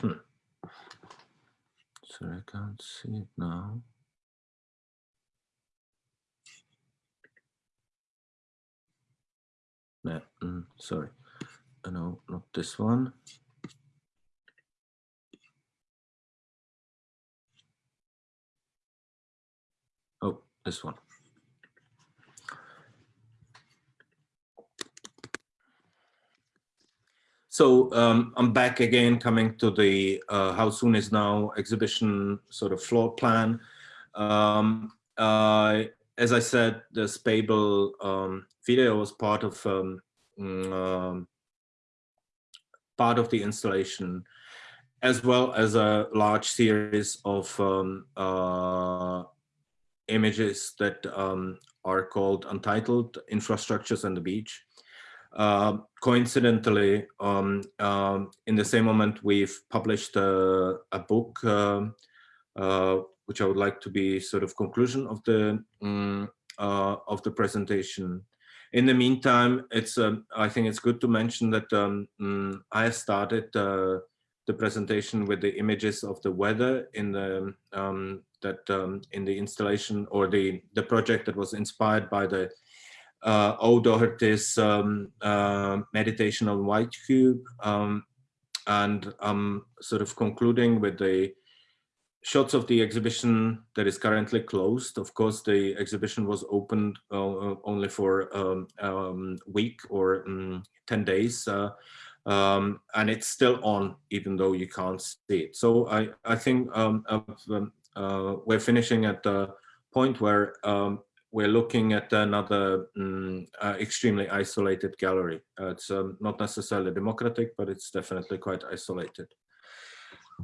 hmm. sorry, I can't see it now. No, mm, sorry. Uh, no, not this one. Oh, this one. So um, I'm back again, coming to the uh, How Soon Is Now exhibition sort of floor plan. Um, uh, as I said, the Spejbl um, video was part of um, mm, um, part of the installation, as well as a large series of um, uh, images that um, are called Untitled Infrastructures and the Beach. Uh, coincidentally, um, in the same moment, we've published a, a book, uh, which I would like to be sort of conclusion of the um, uh, of the presentation. In the meantime, it's um, I think it's good to mention that um, mm, I started uh, the presentation with the images of the weather in the that in the installation or the the project that was inspired by the uh, um, uh, meditation on white cube. Um, and I'm sort of concluding with the shots of the exhibition that is currently closed. Of course, the exhibition was opened uh, only for um, um, week or um, 10 days. Uh, um, and it's still on, even though you can't see it. So I, I think um, um, uh, we're finishing at the point where we're looking at another um, uh, extremely isolated gallery. Uh, it's not necessarily democratic, but it's definitely quite isolated.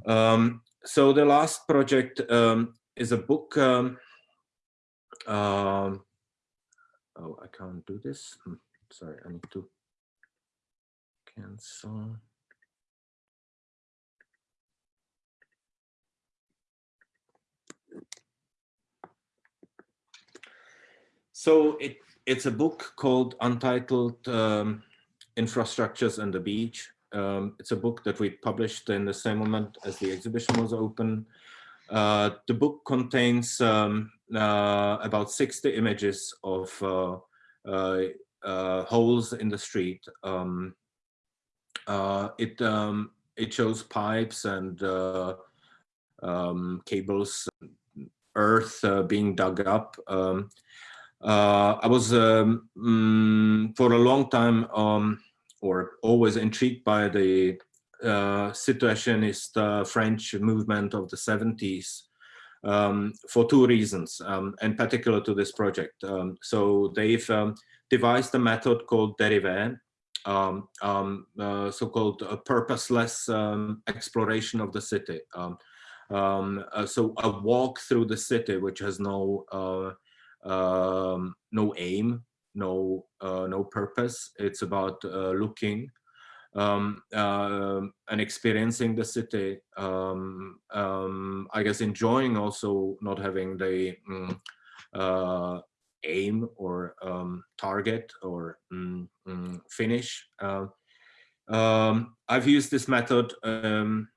Um, so the last project um, is a book. Um, um, oh, I can't do this. Hmm, sorry, I need to cancel. So it, it's a book called Untitled um, Infrastructures and the Beach. Um, it's a book that we published in the same moment as the exhibition was open. Uh, the book contains um, uh, about 60 images of uh, uh, uh holes in the street. Um, it, um, it shows pipes and um, cables, earth being dug up. Um, I was mm, for a long time or always intrigued by the uh, situationist uh, French movement of the 70s um, for two reasons, um, in particular to this project. Um, so they've um, devised a method called dérivé, um, um, uh, so-called purposeless exploration of the city. Uh, so a walk through the city, which has no uh, no aim, no uh, no purpose. It's about uh, looking um, uh, and experiencing the city. Um, um, I guess enjoying also not having the mm, uh, aim or um, target or mm, mm, finish. Uh, um, I've used this method um,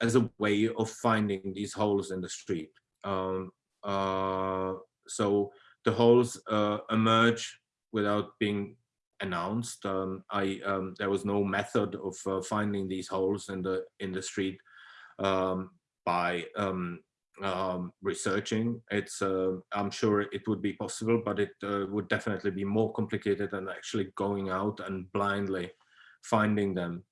as a way of finding these holes in the street. Um, uh, so the holes uh, emerge without being announced. Um, I um, there was no method of uh, finding these holes in the in the street um, by um, um, researching. It's uh, I'm sure it would be possible, but it uh, would definitely be more complicated than actually going out and blindly finding them.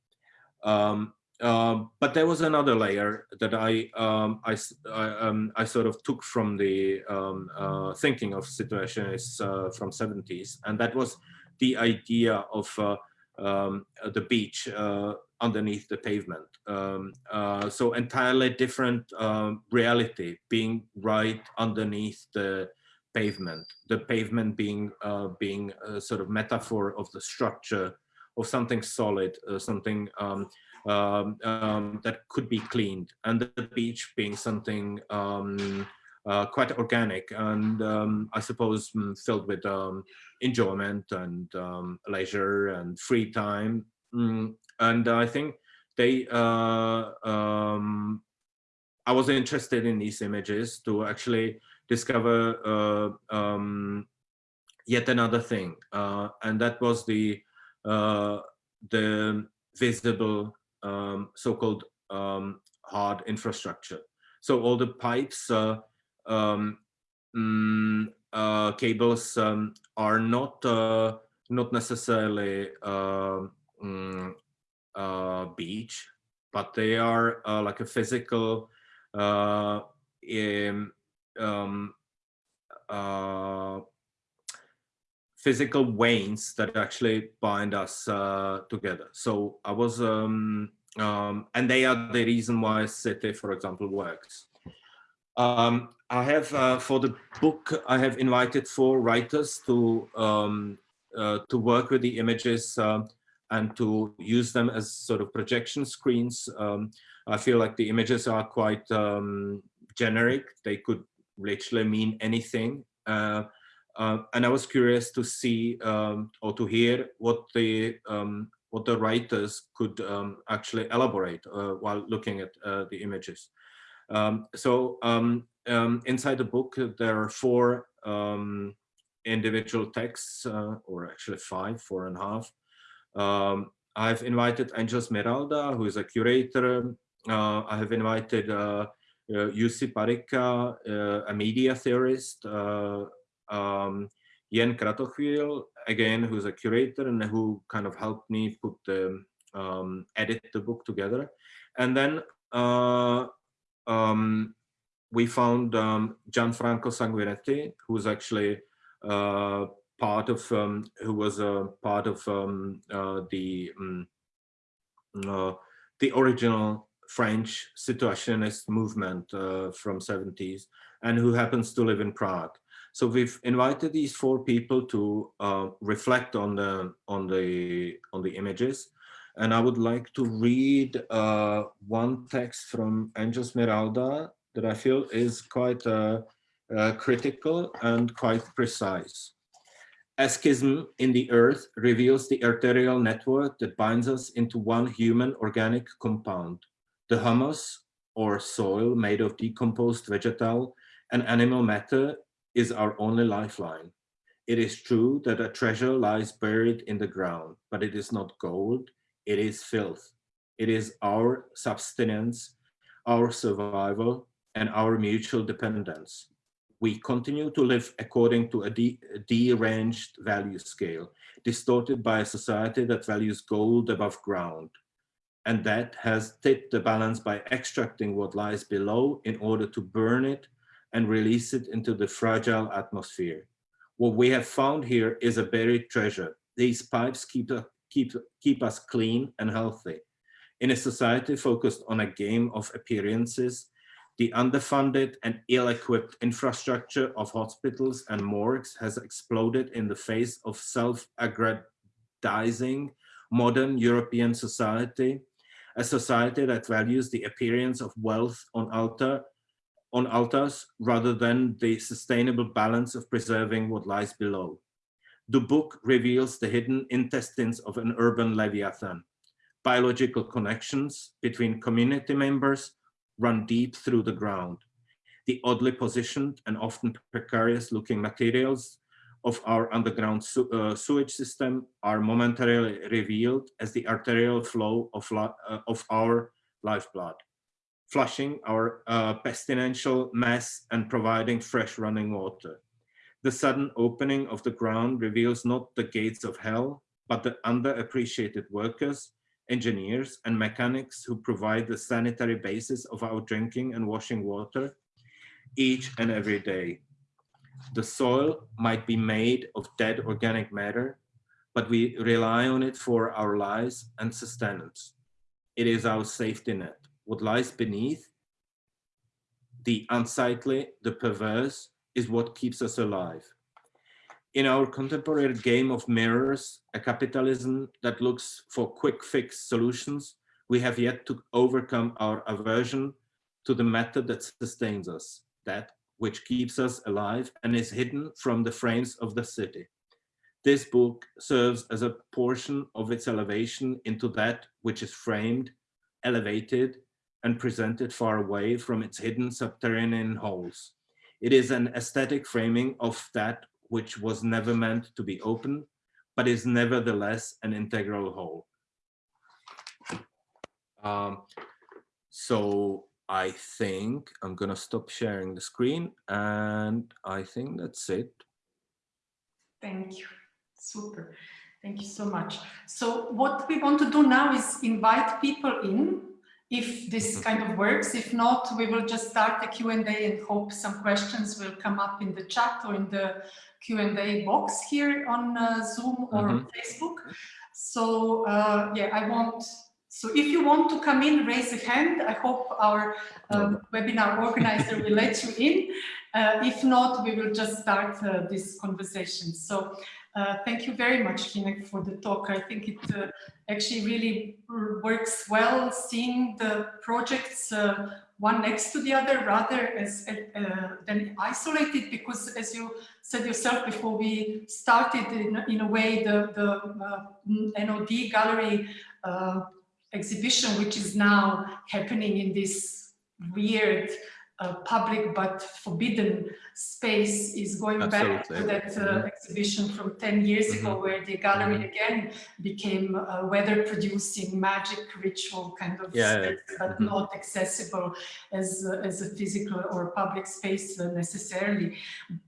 Um, but there was another layer that I um, I, I, um, I, sort of took from the um, uh, thinking of situationists uh, from 70s, and that was the idea of uh, um, the beach uh, underneath the pavement. Um, uh, so entirely different reality being right underneath the pavement. The pavement being being a sort of metaphor of the structure of something solid, something um, um, that could be cleaned and the beach being something um, uh, quite organic and um, I suppose mm, filled with um, enjoyment and leisure and free time. Mm, and I think they, uh, I was interested in these images to actually discover uh, yet another thing, uh, and that was the uh, the visible um, so-called um, hard infrastructure. So all the pipes, uh, um, mm, uh, cables um, are not uh, not necessarily uh, mm, uh, beach, but they are uh, like a physical um, physical veins that actually bind us together. So I was, um, um, and they are the reason why City, for example, works. Um, I have, uh, for the book, I have invited four writers to um, uh, to work with the images um, and to use them as sort of projection screens. Um, I feel like the images are quite um, generic. They could literally mean anything. Uh, uh, and I was curious to see um, or to hear what the um, what the writers could um, actually elaborate uh, while looking at uh, the images. Um, so um, um, inside the book, there are four individual texts, uh, or actually five, four and a half. I've invited Angel Smeralda, who is a curator. Uh, I have invited uh, uh, Parikka, uh, a media theorist, uh, um, Jen Kratochvíl, again, who's a curator and who kind of helped me put the, um, edit the book together. And then uh, um, we found um, Gianfranco Sanguinetti, who's actually uh, part of, um, who was a part of um, uh, the, um, uh, the original French situationist movement uh, from 70s and who happens to live in Prague. So we've invited these four people to uh, reflect on the on the on the images, and I would like to read uh, one text from Angel Smeralda that I feel is quite uh, uh critical and quite precise. A schism in the earth reveals the arterial network that binds us into one human organic compound. The humus, or soil made of decomposed vegetal and animal matter, is our only lifeline. It is true that a treasure lies buried in the ground, but it is not gold, it is filth. It is our subsistence, our survival, and our mutual dependence. We continue to live according to a deranged value scale, distorted by a society that values gold above ground. And that has tipped the balance by extracting what lies below in order to burn it and release it into the fragile atmosphere. What we have found here is a buried treasure. These pipes keep, keep, keep us clean and healthy. In a society focused on a game of appearances, the underfunded and ill-equipped infrastructure of hospitals and morgues has exploded in the face of self-aggrandizing modern European society, a society that values the appearance of wealth on altar on altars rather than the sustainable balance of preserving what lies below. The book reveals the hidden intestines of an urban leviathan. Biological connections between community members run deep through the ground. The oddly positioned and often precarious looking materials of our underground su uh, sewage system are momentarily revealed as the arterial flow of, uh, of our lifeblood flushing our uh, pestilential mess and providing fresh running water. The sudden opening of the ground reveals not the gates of hell, but the underappreciated workers, engineers and mechanics who provide the sanitary basis of our drinking and washing water each and every day. The soil might be made of dead organic matter, but we rely on it for our lives and sustenance. It is our safety net what lies beneath, the unsightly, the perverse, is what keeps us alive. In our contemporary game of mirrors, a capitalism that looks for quick fix solutions, we have yet to overcome our aversion to the matter that sustains us, that which keeps us alive and is hidden from the frames of the city. This book serves as a portion of its elevation into that which is framed, elevated, and presented far away from its hidden subterranean holes. It is an aesthetic framing of that which was never meant to be open, but is nevertheless an integral whole. Um, so I think I'm gonna stop sharing the screen and I think that's it. Thank you. Super. Thank you so much. So what we want to do now is invite people in if this kind of works. If not, we will just start the Q&A and hope some questions will come up in the chat or in the Q&A box here on uh, Zoom or on Facebook. So uh, yeah, I want, so if you want to come in, raise a hand. I hope our um, webinar organizer will let you in. [LAUGHS] Uh, if not, we will just start uh, this conversation. So uh, thank you very much, Hynek, for the talk. I think it uh, actually really works well seeing the projects uh, one next to the other rather as uh, than isolated because as you said yourself before we started in, in a way the, the NOD gallery exhibition which is now happening in this weird uh, public but forbidden space is going Absolutely. back to that uh, Mhm. exhibition from 10 years ago Mhm. where the gallery Mhm. again became a weather producing magic ritual kind of Yeah, yeah. space, but Mhm. not accessible as, a- as a physical or public space uh, necessarily.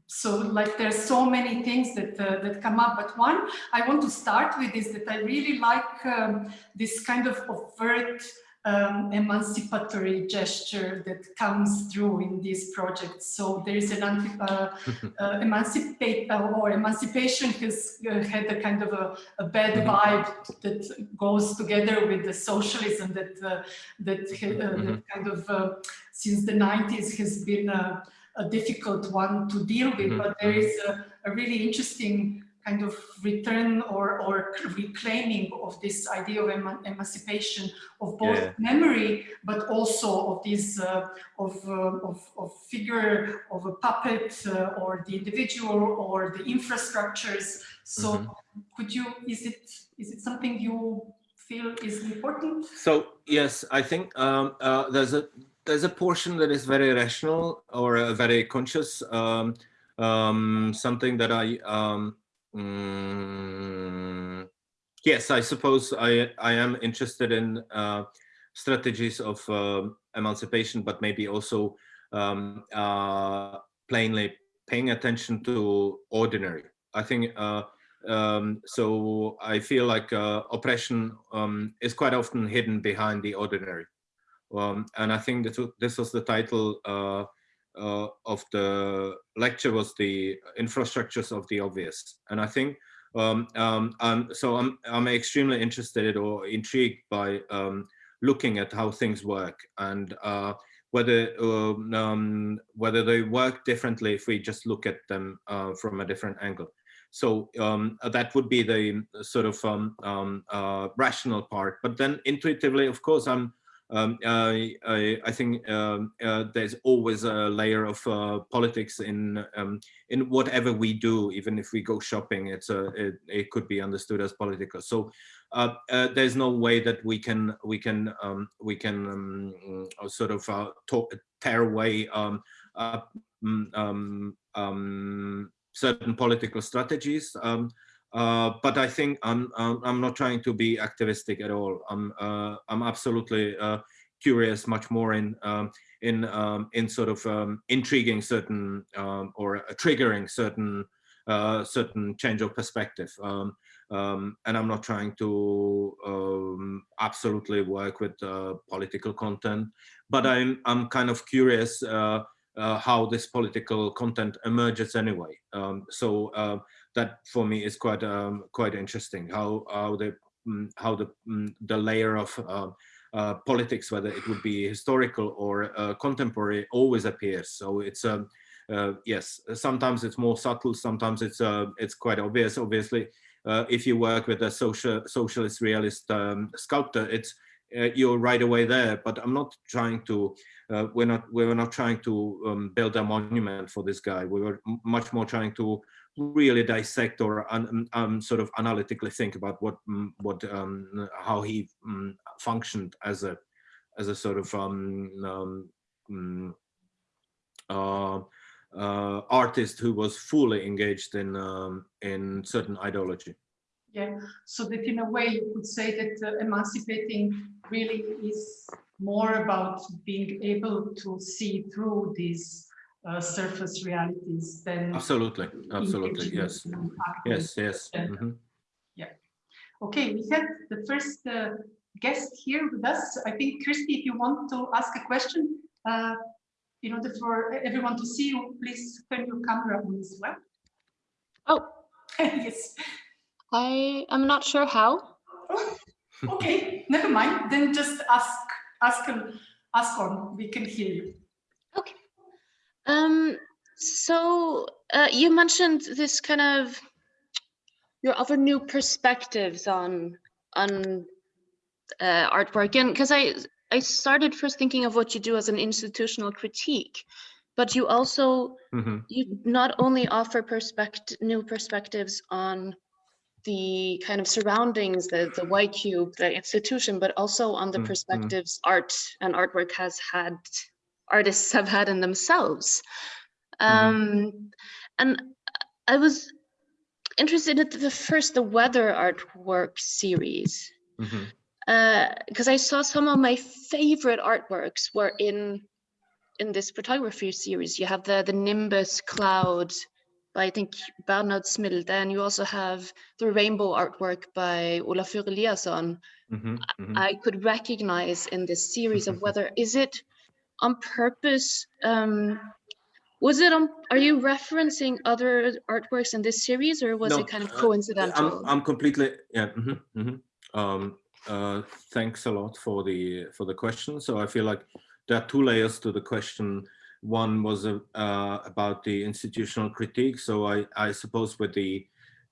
So like there's so many things that, uh, that come up, but one I want to start with is that I really like um, this kind of overt um, emancipatory gesture that comes through in these projects. So there is an anti, uh, [LAUGHS] uh, emancipate uh, or emancipation has uh, had a kind of a, a bad vibe that goes together with the socialism that uh, that, uh, that kind of uh, since the 90s has been a, a difficult one to deal with. Mhm, But there is a, a really interesting kind of return or, or reclaiming of this idea of eman emancipation of both Yeah. memory, but also of this uh, of, uh, of, of figure of a puppet uh, or the individual or the infrastructures. So could you, is it, is it something you feel is important? So yes, I think um, uh, there's a there's a portion that is very rational or uh, very conscious. Um, um, something that I um, mm, yes, I suppose I I am interested in uh, strategies of um emancipation, but maybe also um, uh, plainly paying attention to ordinary. I think. Uh, um, so I feel like uh, oppression um, is quite often hidden behind the ordinary. Um, and I think this, this was the title uh, of the lecture was the infrastructures of the obvious. And I think, um, um, so I'm, I'm extremely interested or intrigued by um, looking at how things work and uh, whether um, um, whether they work differently if we just look at them uh, from a different angle. So that would be the sort of uh, rational part. But then intuitively, of course, I'm. Um, I, I, think um, uh, there's always a layer of uh, politics in um, in whatever we do. Even if we go shopping, it's a it, it could be understood as political. So uh, uh, there's no way that we can we can um, we can um, uh, sort of uh, talk, tear away um, uh, mm, certain political strategies. Um, uh, but I think I'm, I'm I'm not trying to be activistic at all. I'm uh, I'm absolutely uh, curious, much more in um, in um, in sort of um, intriguing certain um, or uh, triggering certain uh, certain change of perspective. Um, um, and I'm not trying to absolutely work with political content, but I'm I'm kind of curious how this political content emerges anyway. So that for me is quite um, quite interesting. How how the mm, how the mm, the layer of uh, uh, politics, whether it would be historical or uh, contemporary, always appears. So it's um, uh, yes, sometimes it's more subtle, sometimes it's uh, it's quite obvious. Obviously, uh, if you work with a social socialist realist um, sculptor, it's you're right away there. But I'm not trying to. We're not. We were not trying to um, build a monument for this guy. We were much more trying to really dissect or um, sort of analytically think about what mm, what um, how he mm, functioned as a as a sort of um, um, mm, uh, uh, artist who was fully engaged in um, in certain ideology. Yeah, so that in a way you could say that uh, emancipating really is more about being able to see through these uh, surface realities than Absolutely, absolutely, yes, yes, yes. Yeah. mhm. Okay, we have the first uh, guest here with us. I think, Christy, if you want to ask a question, uh, in order for everyone to see you, please turn your camera on as well. Oh, [LAUGHS] yes. I am not sure how. [LAUGHS] Okay, never mind. Then just ask, ask, ask on. We can hear you. Um, so uh, you mentioned this kind of your other new perspectives on on uh, artwork, and because I I started first thinking of what you do as an institutional critique, but you also Mhm. you not only offer perspect new perspectives on the kind of surroundings, the the white cube, the institution, but also on the Mm, mm. perspectives art and artwork has had artists have had in themselves. Um, and I was interested in the first, the weather artwork series, because I saw some of my favorite artworks were in in this photography series. You have the the Nimbus cloud by I think Bernard Smilde, and you also have the rainbow artwork by Olafur Eliasson. Mhm, mhm. I could recognize in this series of [LAUGHS] weather. Is it on purpose? Um, was it on? Are you referencing other artworks in this series, or was No, it kind of coincidental? I'm, I'm completely yeah. mhm, mhm. Um, uh, thanks a lot for the for the question. So I feel like there are two layers to the question. One was uh, uh, about the institutional critique. So I I suppose with the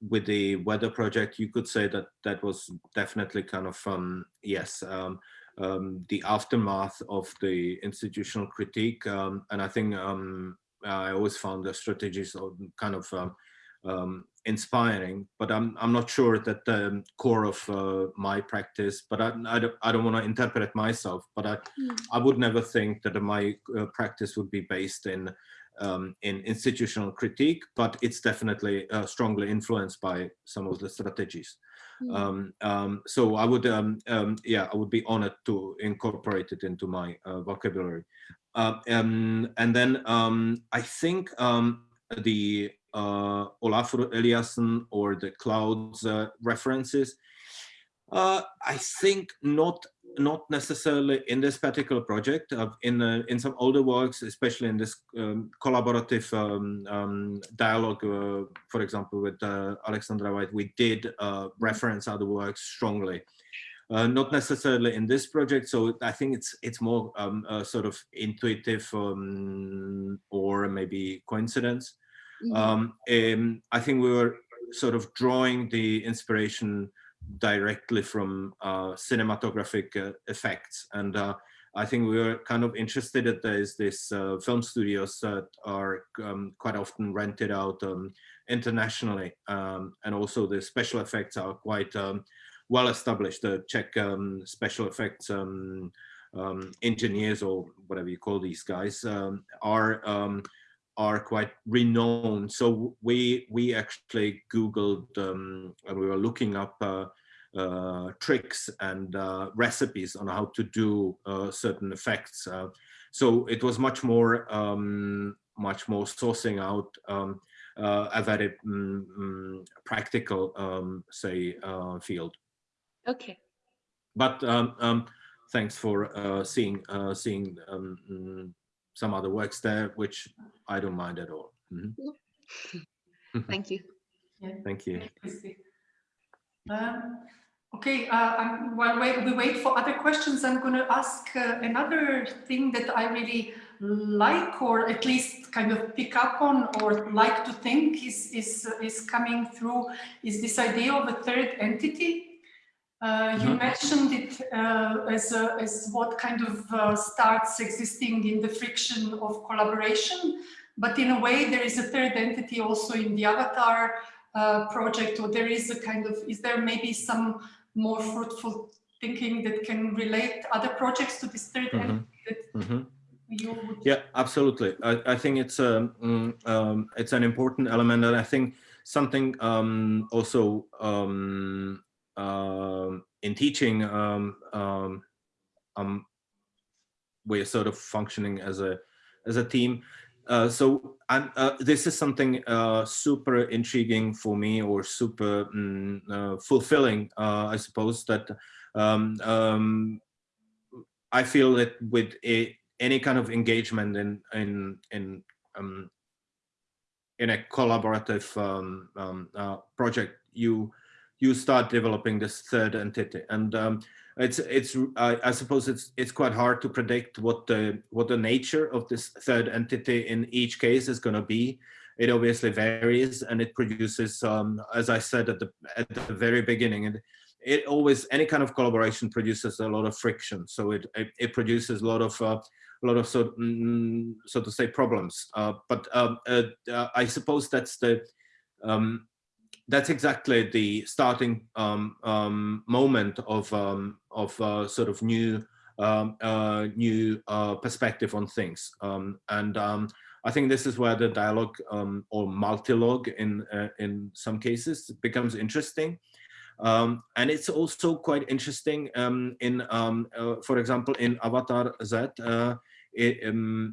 with the weather project, you could say that that was definitely kind of um, yes. Um, um, the aftermath of the institutional critique, um, and I think um, I always found the strategies kind of um, um, inspiring, but I'm, I'm not sure that the core of uh, my practice, but I, I don't, I don't want to interpret myself, but I, Mm. I would never think that my uh, practice would be based in, um, in institutional critique, but it's definitely uh, strongly influenced by some of the strategies. Mm. Um, um, so I would, um, um, yeah, I would be honored to incorporate it into my uh, vocabulary. Uh, um, and then um, I think um, the uh, Olafur Eliasson or the clouds uh, references, uh, I think not not necessarily in this particular project. Uh, in uh, in some older works, especially in this um, collaborative um, um, dialogue, uh, for example, with uh, Alexandra Vajd, we did uh, reference other works strongly. Uh, not necessarily in this project, so I think it's it's more um, sort of intuitive um, or maybe coincidence. Um, um, I think we were sort of drawing the inspiration directly from uh, cinematographic uh, effects. And uh, I think we were kind of interested that there's this uh, film studios that are um, quite often rented out um, internationally. Um, and also the special effects are quite um, well established. The Czech um, special effects um, engineers or whatever you call these guys um, are um, are quite renowned. So we we actually Googled and we were looking up uh, tricks and uh, recipes on how to do uh, certain effects. Uh, so it was much more um, much more sourcing out um, uh, a very mm, mm, practical um, say uh, field. Okay. But um, um, thanks for uh, seeing uh, seeing um, mm, some other works there, which I don't mind at all. Mhm. Thank you. Yeah. [LAUGHS] Thank you. Um, Okay, uh, I'm, while we wait for other questions, I'm going to ask uh, another thing that I really like, or at least kind of pick up on, or like to think is is is coming through, is this idea of a third entity. Uh, you Mhm. mentioned it uh, as a, as what kind of uh, starts existing in the friction of collaboration, but in a way there is a third entity also in the avatar uh, project, or there is a kind of is there maybe some more fruitful thinking that can relate other projects to this 3rd Mhm. entity that Mhm. you would Yeah, absolutely. I, I think it's um, mm, um, it's an important element, and I think something um, also um, um, in teaching, um, um, um, we're sort of functioning as a as a team. Uh, so uh, this is something uh, super intriguing for me, or super mm, uh, fulfilling, uh, I suppose. That um, um, I feel that with a, any kind of engagement in in in um, in a collaborative um, um, project, you you start developing this third entity, and um, it's it's I, I suppose it's it's quite hard to predict what the what the nature of this third entity in each case is going to be. It obviously varies, and it produces, um, as I said at the at the very beginning, it, it always any kind of collaboration produces a lot of friction. So it it, it produces a lot of uh, a lot of so, mm, so to say problems. Uh, but um, uh, uh, I suppose that's the um, that's exactly the starting um, um, moment of um, of uh, sort of new um, uh, new uh, perspective on things. Um, and um, I think this is where the dialogue or multilogue in uh, in some cases becomes interesting. And it's also quite interesting in, uh, for example, in Avatar Z, uh, it,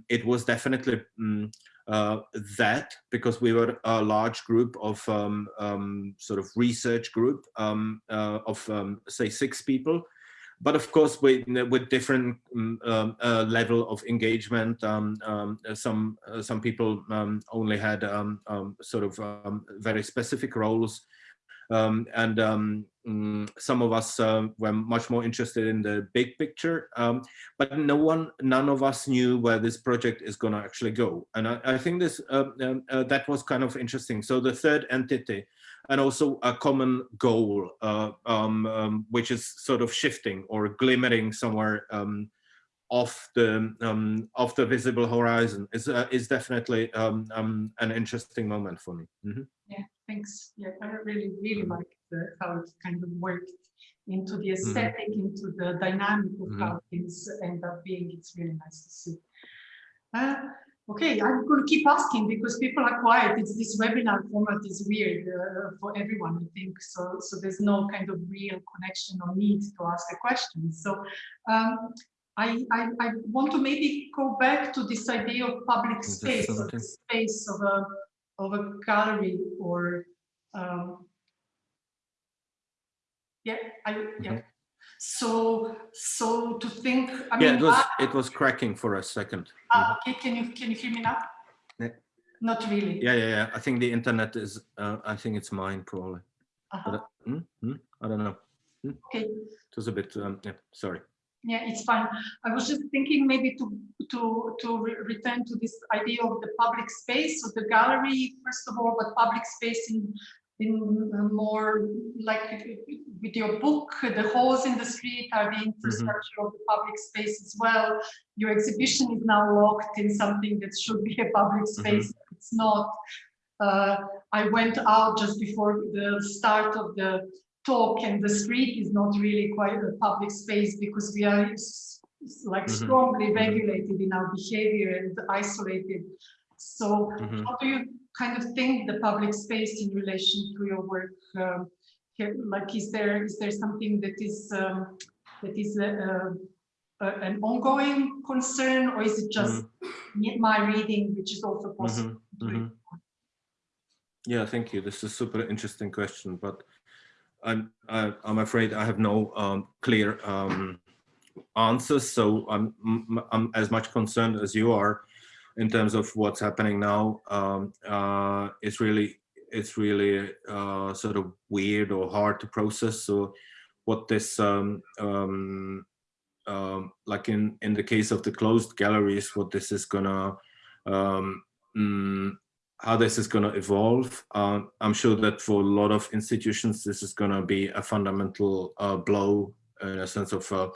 it was definitely um, uh, that because we were a large group of um, um, sort of research group um, uh, of um, say six people. But of course with, with different um, um, uh, level of engagement um, some uh, some people only had sort of very specific roles. And um, mm, some of us uh, were much more interested in the big picture, um, but no one, none of us knew where this project is going to actually go. And I, I think this uh, um, uh, that was kind of interesting. So the third entity, and also a common goal, uh, um, um, which is sort of shifting or glimmering somewhere um, off the um, off the visible horizon, is uh, is definitely um, um, an interesting moment for me. Mhm. Yeah, thanks. Yeah, I really, really like the, how it kind of worked into the aesthetic, into the dynamic of Mhm. how things end up being. It's really nice to see. Uh, okay, I'm going to keep asking because people are quiet. It's this webinar format is weird uh, for everyone, I think. So, so there's no kind of real connection or need to ask a question. So, um, I, I, I want to maybe go back to this idea of public space, of the space of a of a gallery or um, yeah I yeah so so to think I Mm-hmm. Yeah, mean it was ah, it was cracking for a second. ah, okay can you can you hear me now Yeah. not really Yeah, yeah, yeah. I think the internet is. Uh, I think it's mine probably. Uh-huh. But, uh, hmm? Hmm? I don't know. okay It was a bit. Um, yeah, sorry. yeah it's fine I was just thinking maybe to to to re return to this idea of the public space of the gallery first of all but public space in in more like with your book the holes in the street are the infrastructure of the public space as well your exhibition is now locked in something that should be a public space it's not uh, I went out just before the start of the talk and the street is not really quite a public space because we are like Mhm. strongly Mhm. regulated in our behavior and isolated. So how do you kind of think the public space in relation to your work? Um, here, like, is there is there something that is um, that is a, a, a- an ongoing concern, or is it just me- my reading, which is also possible? Mhm, to mhm. Yeah, thank you. This is a super interesting question, but I'm I, I'm afraid I have no um, clear um, answers. So I'm I'm as much concerned as you are in terms of what's happening now. Um, uh, it's really it's really uh, sort of weird or hard to process. So what this um, um, um, like in in the case of the closed galleries, what this is gonna um, mm, how this is going to evolve. Um, I'm sure that for a lot of institutions, this is going to be a fundamental uh, blow in a sense of uh,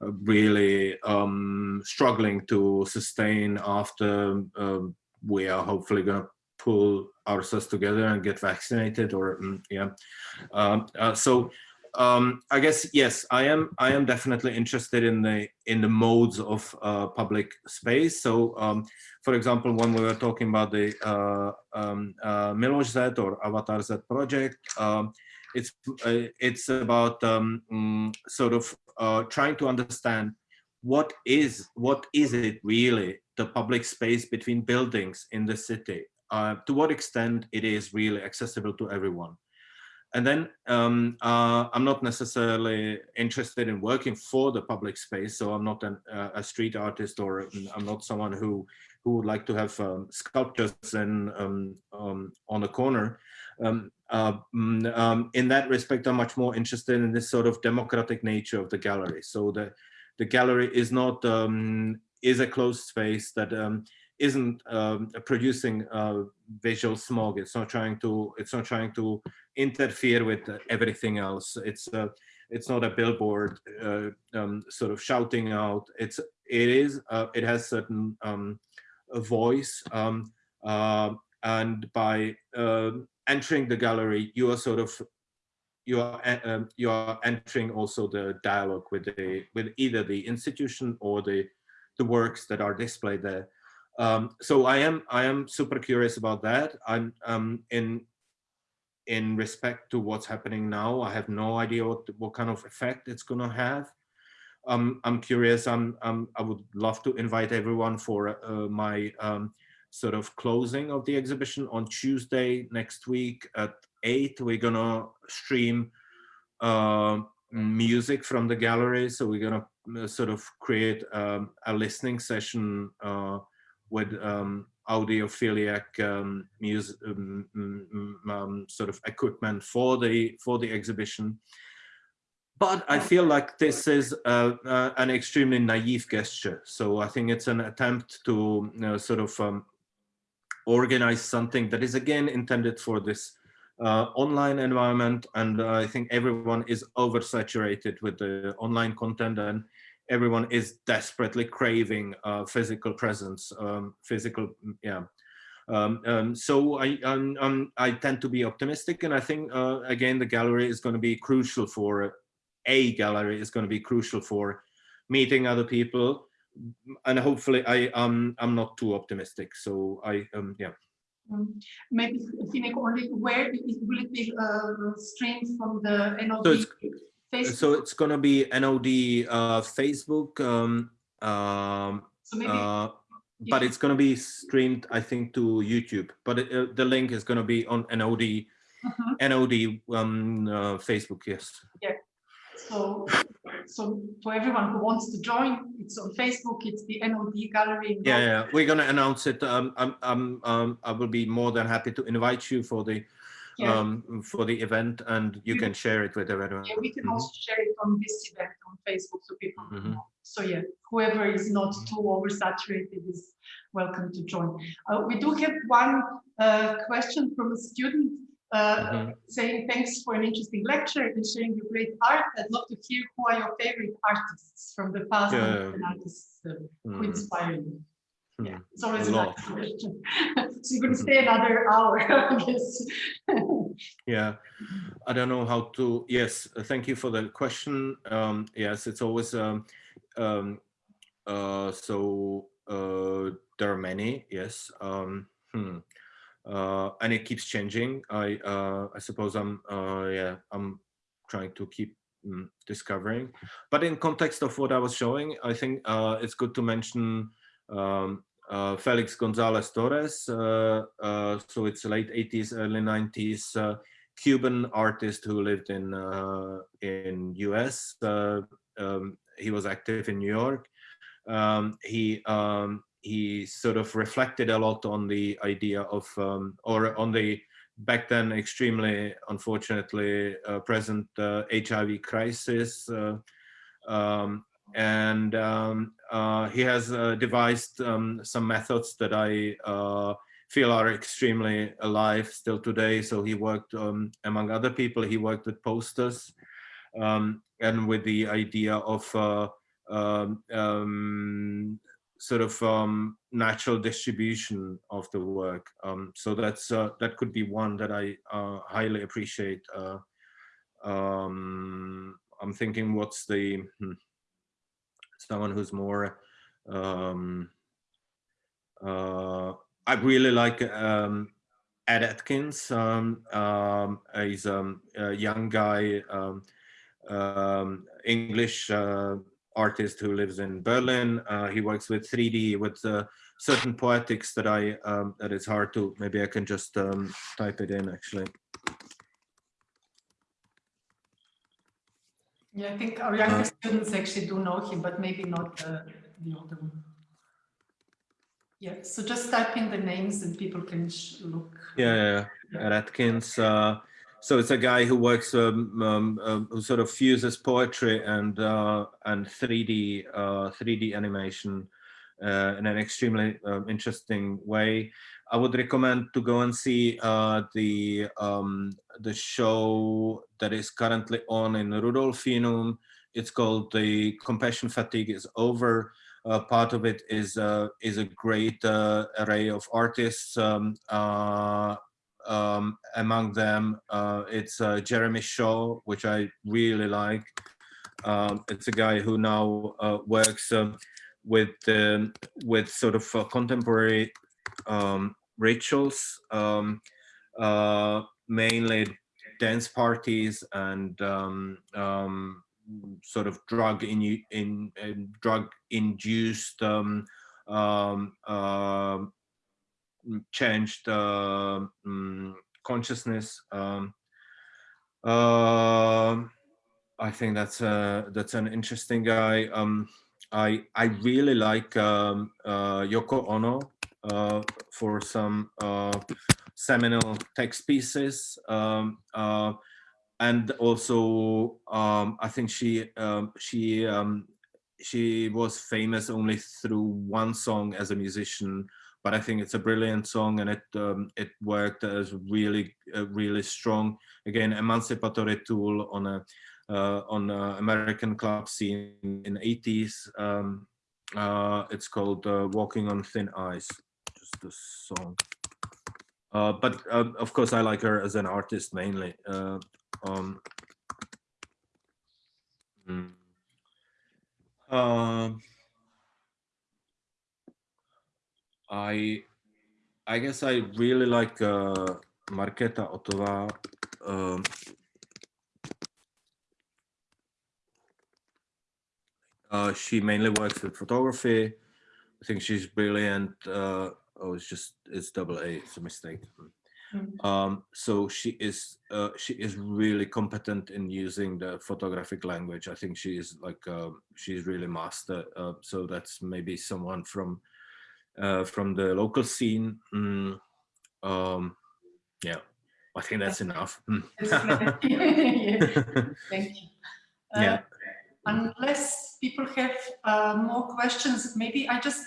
really um, struggling to sustain after um, we are hopefully going to pull ourselves together and get vaccinated or mm, yeah. Um, uh, so um, I guess yes, I am. I am definitely interested in the in the modes of uh, public space. So, um, for example, when we were talking about the uh, um, uh, Miloš Z or Avatar Z project, um, it's uh, it's about um, mm, sort of uh, trying to understand what is what is it really the public space between buildings in the city. Uh, to what extent it is really accessible to everyone and then um, uh, I'm not necessarily interested in working for the public space. So I'm not an, uh, a street artist or I'm not someone who who would like to have um, sculptures and um, um on the corner. Um, uh, mm, um, in that respect, I'm much more interested in this sort of democratic nature of the gallery. So the the gallery is not is a closed space that isn't um, producing uh, visual smog. It's not trying to. It's not trying to interfere with everything else. It's uh, it's not a billboard uh, um, sort of shouting out. It's it is uh, it has certain um, voice, um, uh, and by um, entering the gallery, you are sort of you are um, you are entering also the dialogue with the with either the institution or the the works that are displayed there. Um, so I am I am super curious about that. I'm um, in in respect to what's happening now. I have no idea what what kind of effect it's going to have. Um, I'm curious. I'm, I'm I would love to invite everyone for uh, my um, sort of closing of the exhibition on Tuesday next week at eight. We're gonna stream uh, music from the gallery. So we're gonna uh, sort of create um, a listening session uh, with um, audiophiliac um, music, um, um, sort of equipment for the for the exhibition. But I feel like this is uh, uh, an extremely naive gesture. So I think it's an attempt to you know, sort of um, organize something that is again intended for this uh, online environment. And I think everyone is oversaturated with the online content and everyone is desperately craving uh, physical presence, um, physical, yeah. Um, um, so I, um, um, I tend to be optimistic, and I think uh, again the gallery is going to be crucial for a gallery is going to be crucial for meeting other people, and hopefully I um I'm not too optimistic. So I um yeah. Um, maybe Hynek only where will it be uh, streamed from the NOD? So Facebook? So it's going to be NOD uh, Facebook, um, um, so maybe, uh, but it's going to be streamed, I think, to YouTube. But it, uh, the link is going to be on NOD, uh -huh. NOD um, Facebook. Yes. Yeah. So, so for everyone who wants to join, it's on Facebook. It's the NOD gallery. Yeah, yeah. We're going to announce it. Um, I'm, I'm, um, I will be more than happy to invite you for the yeah. um, for the event and you can share it with everyone. Yeah, we can mm -hmm. also share it on this event on Facebook so people mm -hmm. know. So yeah, whoever is not too oversaturated is welcome to join. Uh, we do have one uh, question from a student uh, mm -hmm. saying thanks for an interesting lecture and sharing your great art. I'd love to hear who are your favorite artists from the past yeah. and artists uh, who mm. inspire you. Yeah, hmm. it's always a lot. question. [LAUGHS] so you're going to stay another hour, [LAUGHS] I guess. yeah, [LAUGHS] I don't know how to. Yes, thank you for the question. Um, yes, it's always um, um, uh, so uh, there are many. Yes, um, hmm. Uh, and it keeps changing. I uh, I suppose I'm uh, yeah I'm trying to keep mm, discovering, but in context of what I was showing, I think it's good to mention um, uh, Felix Gonzalez Torres. Uh, uh, so it's late 80s, early 90s, Cuban artist who lived in in US. Um, he was active in New York. Um, he um, he sort of reflected a lot on the idea of um, or on the back then extremely unfortunately uh, present uh, HIV crisis uh, um, and um, uh, he has uh, devised um, some methods that I feel are extremely alive still today. So he worked, um, among other people, he worked with posters and with the idea of um, sort of natural distribution of the work. so that's uh, that could be one that I uh, highly appreciate. um, I'm thinking what's the hmm, someone who's more um, uh, I really like um, Ed Atkins. Um, um, he's um, a young guy, um, um, English uh, artist who lives in Berlin. Uh, he works with 3D with uh, certain poetics that I um, that it's hard to. Maybe I can just um, type it in actually. Yeah, I think our younger students actually do know him, but maybe not uh, the older one. Yeah, so just type in the names and people can look. Yeah, yeah, yeah. Atkins. Uh, so it's a guy who works, um, um, um, who sort of fuses poetry and uh, and 3D 3D animation uh, in an extremely um, interesting way. I would recommend to go and see uh, the um, the show that is currently on in Rudolfinum. It's called "The Compassion Fatigue is Over." Uh, part of it is uh, is a great uh, array of artists. Um, uh, um, among them, uh, it's uh, Jeremy Shaw, which I really like. Um, it's a guy who now works um, with um, with sort of contemporary um, rituals, um, mainly dance parties and sort of drug in, in, in drug induced uh, changed uh, um, consciousness. Um, uh, I think that's a, that's an interesting guy. Um, I I really like um, uh, Yoko Ono uh, for some uh, seminal text pieces. Um, and also um, I think she um, she um, she was famous only through one song as a musician, but I think it's a brilliant song and it um, it worked as really uh, really strong again emancipatory tool on a uh, on a American club scene in the 80s. Um, uh, it's called uh, "Walking on Thin Ice," just the song. Uh, but um, of course, I like her as an artist mainly. Uh, um, mm, um, I I guess I really like uh, Markéta Othová. Um, uh, she mainly works with photography. I think she's brilliant. Uh, oh, it's just it's double A. It's a mistake. Mm. Um, so she is uh, she is really competent in using the photographic language. I think she is like uh, she's really master. Uh, so that's maybe someone from uh, from the local scene. Mm. Um, yeah, I think that's enough. [LAUGHS] Mm. [LAUGHS] Thank you. Uh, yeah. Unless people have uh, more questions, maybe I just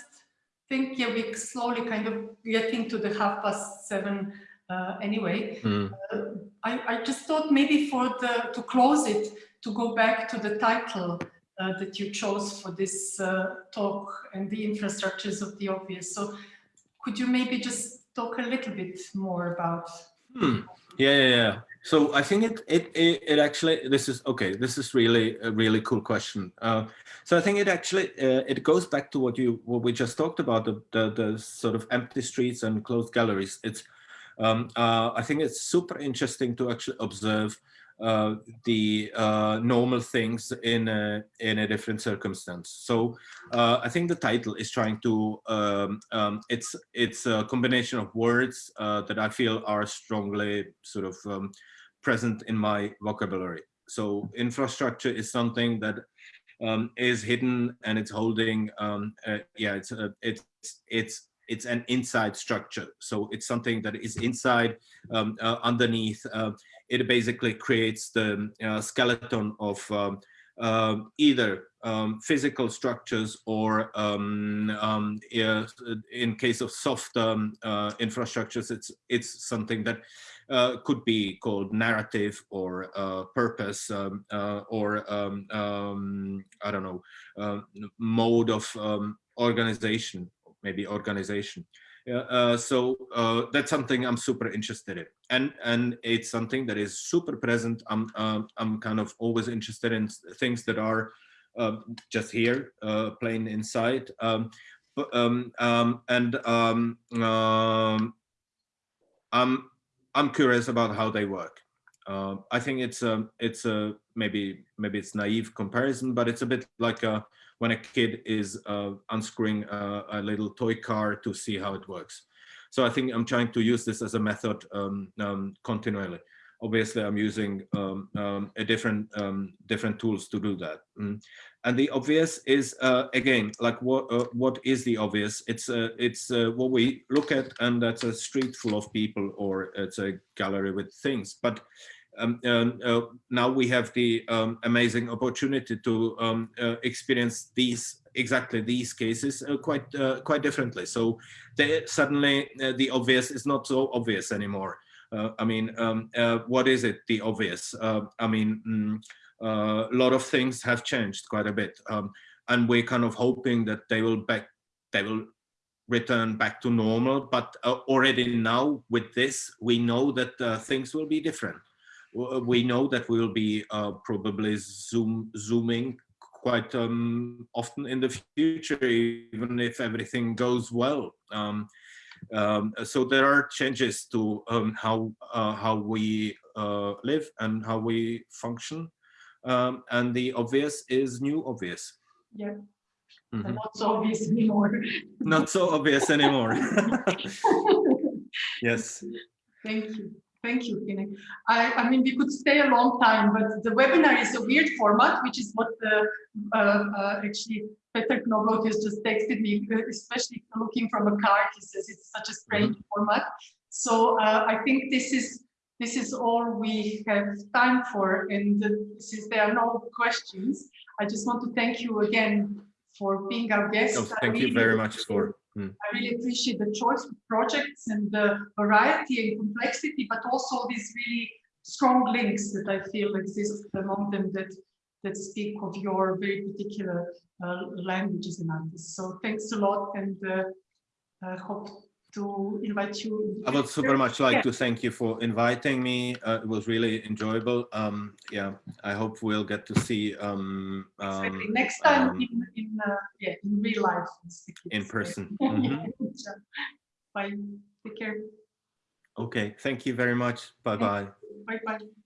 think yeah we slowly kind of getting to the half past seven uh, anyway. Mm. Uh, I, I, just thought maybe for the to close it, to go back to the title uh, that you chose for this uh, talk and the infrastructures of the obvious. So could you maybe just talk a little bit more about? Hmm. Yeah, yeah, yeah. So I think it, it, it, it, actually, this is, okay, this is really a really cool question. Uh, so I think it actually, uh, it goes back to what you, what we just talked about, the, the, the sort of empty streets and closed galleries. It's, um, uh, I think it's super interesting to actually observe uh, the uh, normal things in a, in a different circumstance. So uh, I think the title is trying to, um, um, it's, it's a combination of words uh, that I feel are strongly sort of um, present in my vocabulary. So infrastructure is something that um, is hidden and it's holding, um, uh, yeah, it's, it's, it's it's an inside structure. So it's something that is inside, um, uh, underneath. Uh, it basically creates the uh, skeleton of um, um either um, physical structures or um, um, in case of soft uh, infrastructures, it's, it's something that uh, could be called narrative or uh, purpose um, uh, or um, um, I don't know mode of organization maybe organization. Uh, so uh, that's something I'm super interested in, and and it's something that is super present. I'm um, I'm kind of always interested in things that are uh, just here, uh, plain inside. Um, but, um, and I'm I'm curious about how they work. Uh, I think it's a it's a maybe maybe it's naive comparison, but it's a bit like a, when a kid is uh, unscrewing a, a, little toy car to see how it works. So I think I'm trying to use this as a method um, um, continually. Obviously, I'm using um, um a different um, different tools to do that. Mm. And the obvious is uh, again like what uh, what is the obvious? It's uh, it's uh, what we look at, and that's a street full of people, or it's a gallery with things. But um, uh, now we have the um, amazing opportunity to um, uh, experience these exactly these cases uh, quite uh, quite differently. So they, suddenly uh, the obvious is not so obvious anymore. Uh, I mean, um, what is it? The obvious. I mean, mm, a lot of things have changed quite a bit, um, and we're kind of hoping that they will back they will return back to normal. But already now with this, we know that things will be different we know that we'll be uh, probably zoom zooming quite um, often in the future, even if everything goes well. Um, um, so there are changes to um, how uh, how we uh, live and how we function, um, and the obvious is new obvious. Yeah. Mm -hmm. Not so obvious anymore. Not so obvious anymore. [LAUGHS] [LAUGHS] yes. Thank you. Thank you, Hynek. I, I, mean, we could stay a long time, but the webinar is a weird format, which is what the, uh, uh, actually Peter Knobloch has just texted me, uh, especially looking from a card. He says it's such a strange mm -hmm. format. So uh, I think this is this is all we have time for. And since there are no questions, I just want to thank you again for being our guest. Oh, thank you very much for Mm. I really appreciate the choice of projects and the variety and complexity, but also these really strong links that I feel exist among them that that speak of your very particular uh, languages and artists. So thanks a lot and uh, I hope to invite you. I would super much like yeah. to thank you for inviting me. Uh, it was really enjoyable. Um, yeah, I hope we'll get to see. Um, um, exactly. Next time um, in, in, uh, yeah, in real life. In person. [LAUGHS] Mm -hmm. Bye. Take care. Okay. Thank you very much. Bye bye. Bye bye.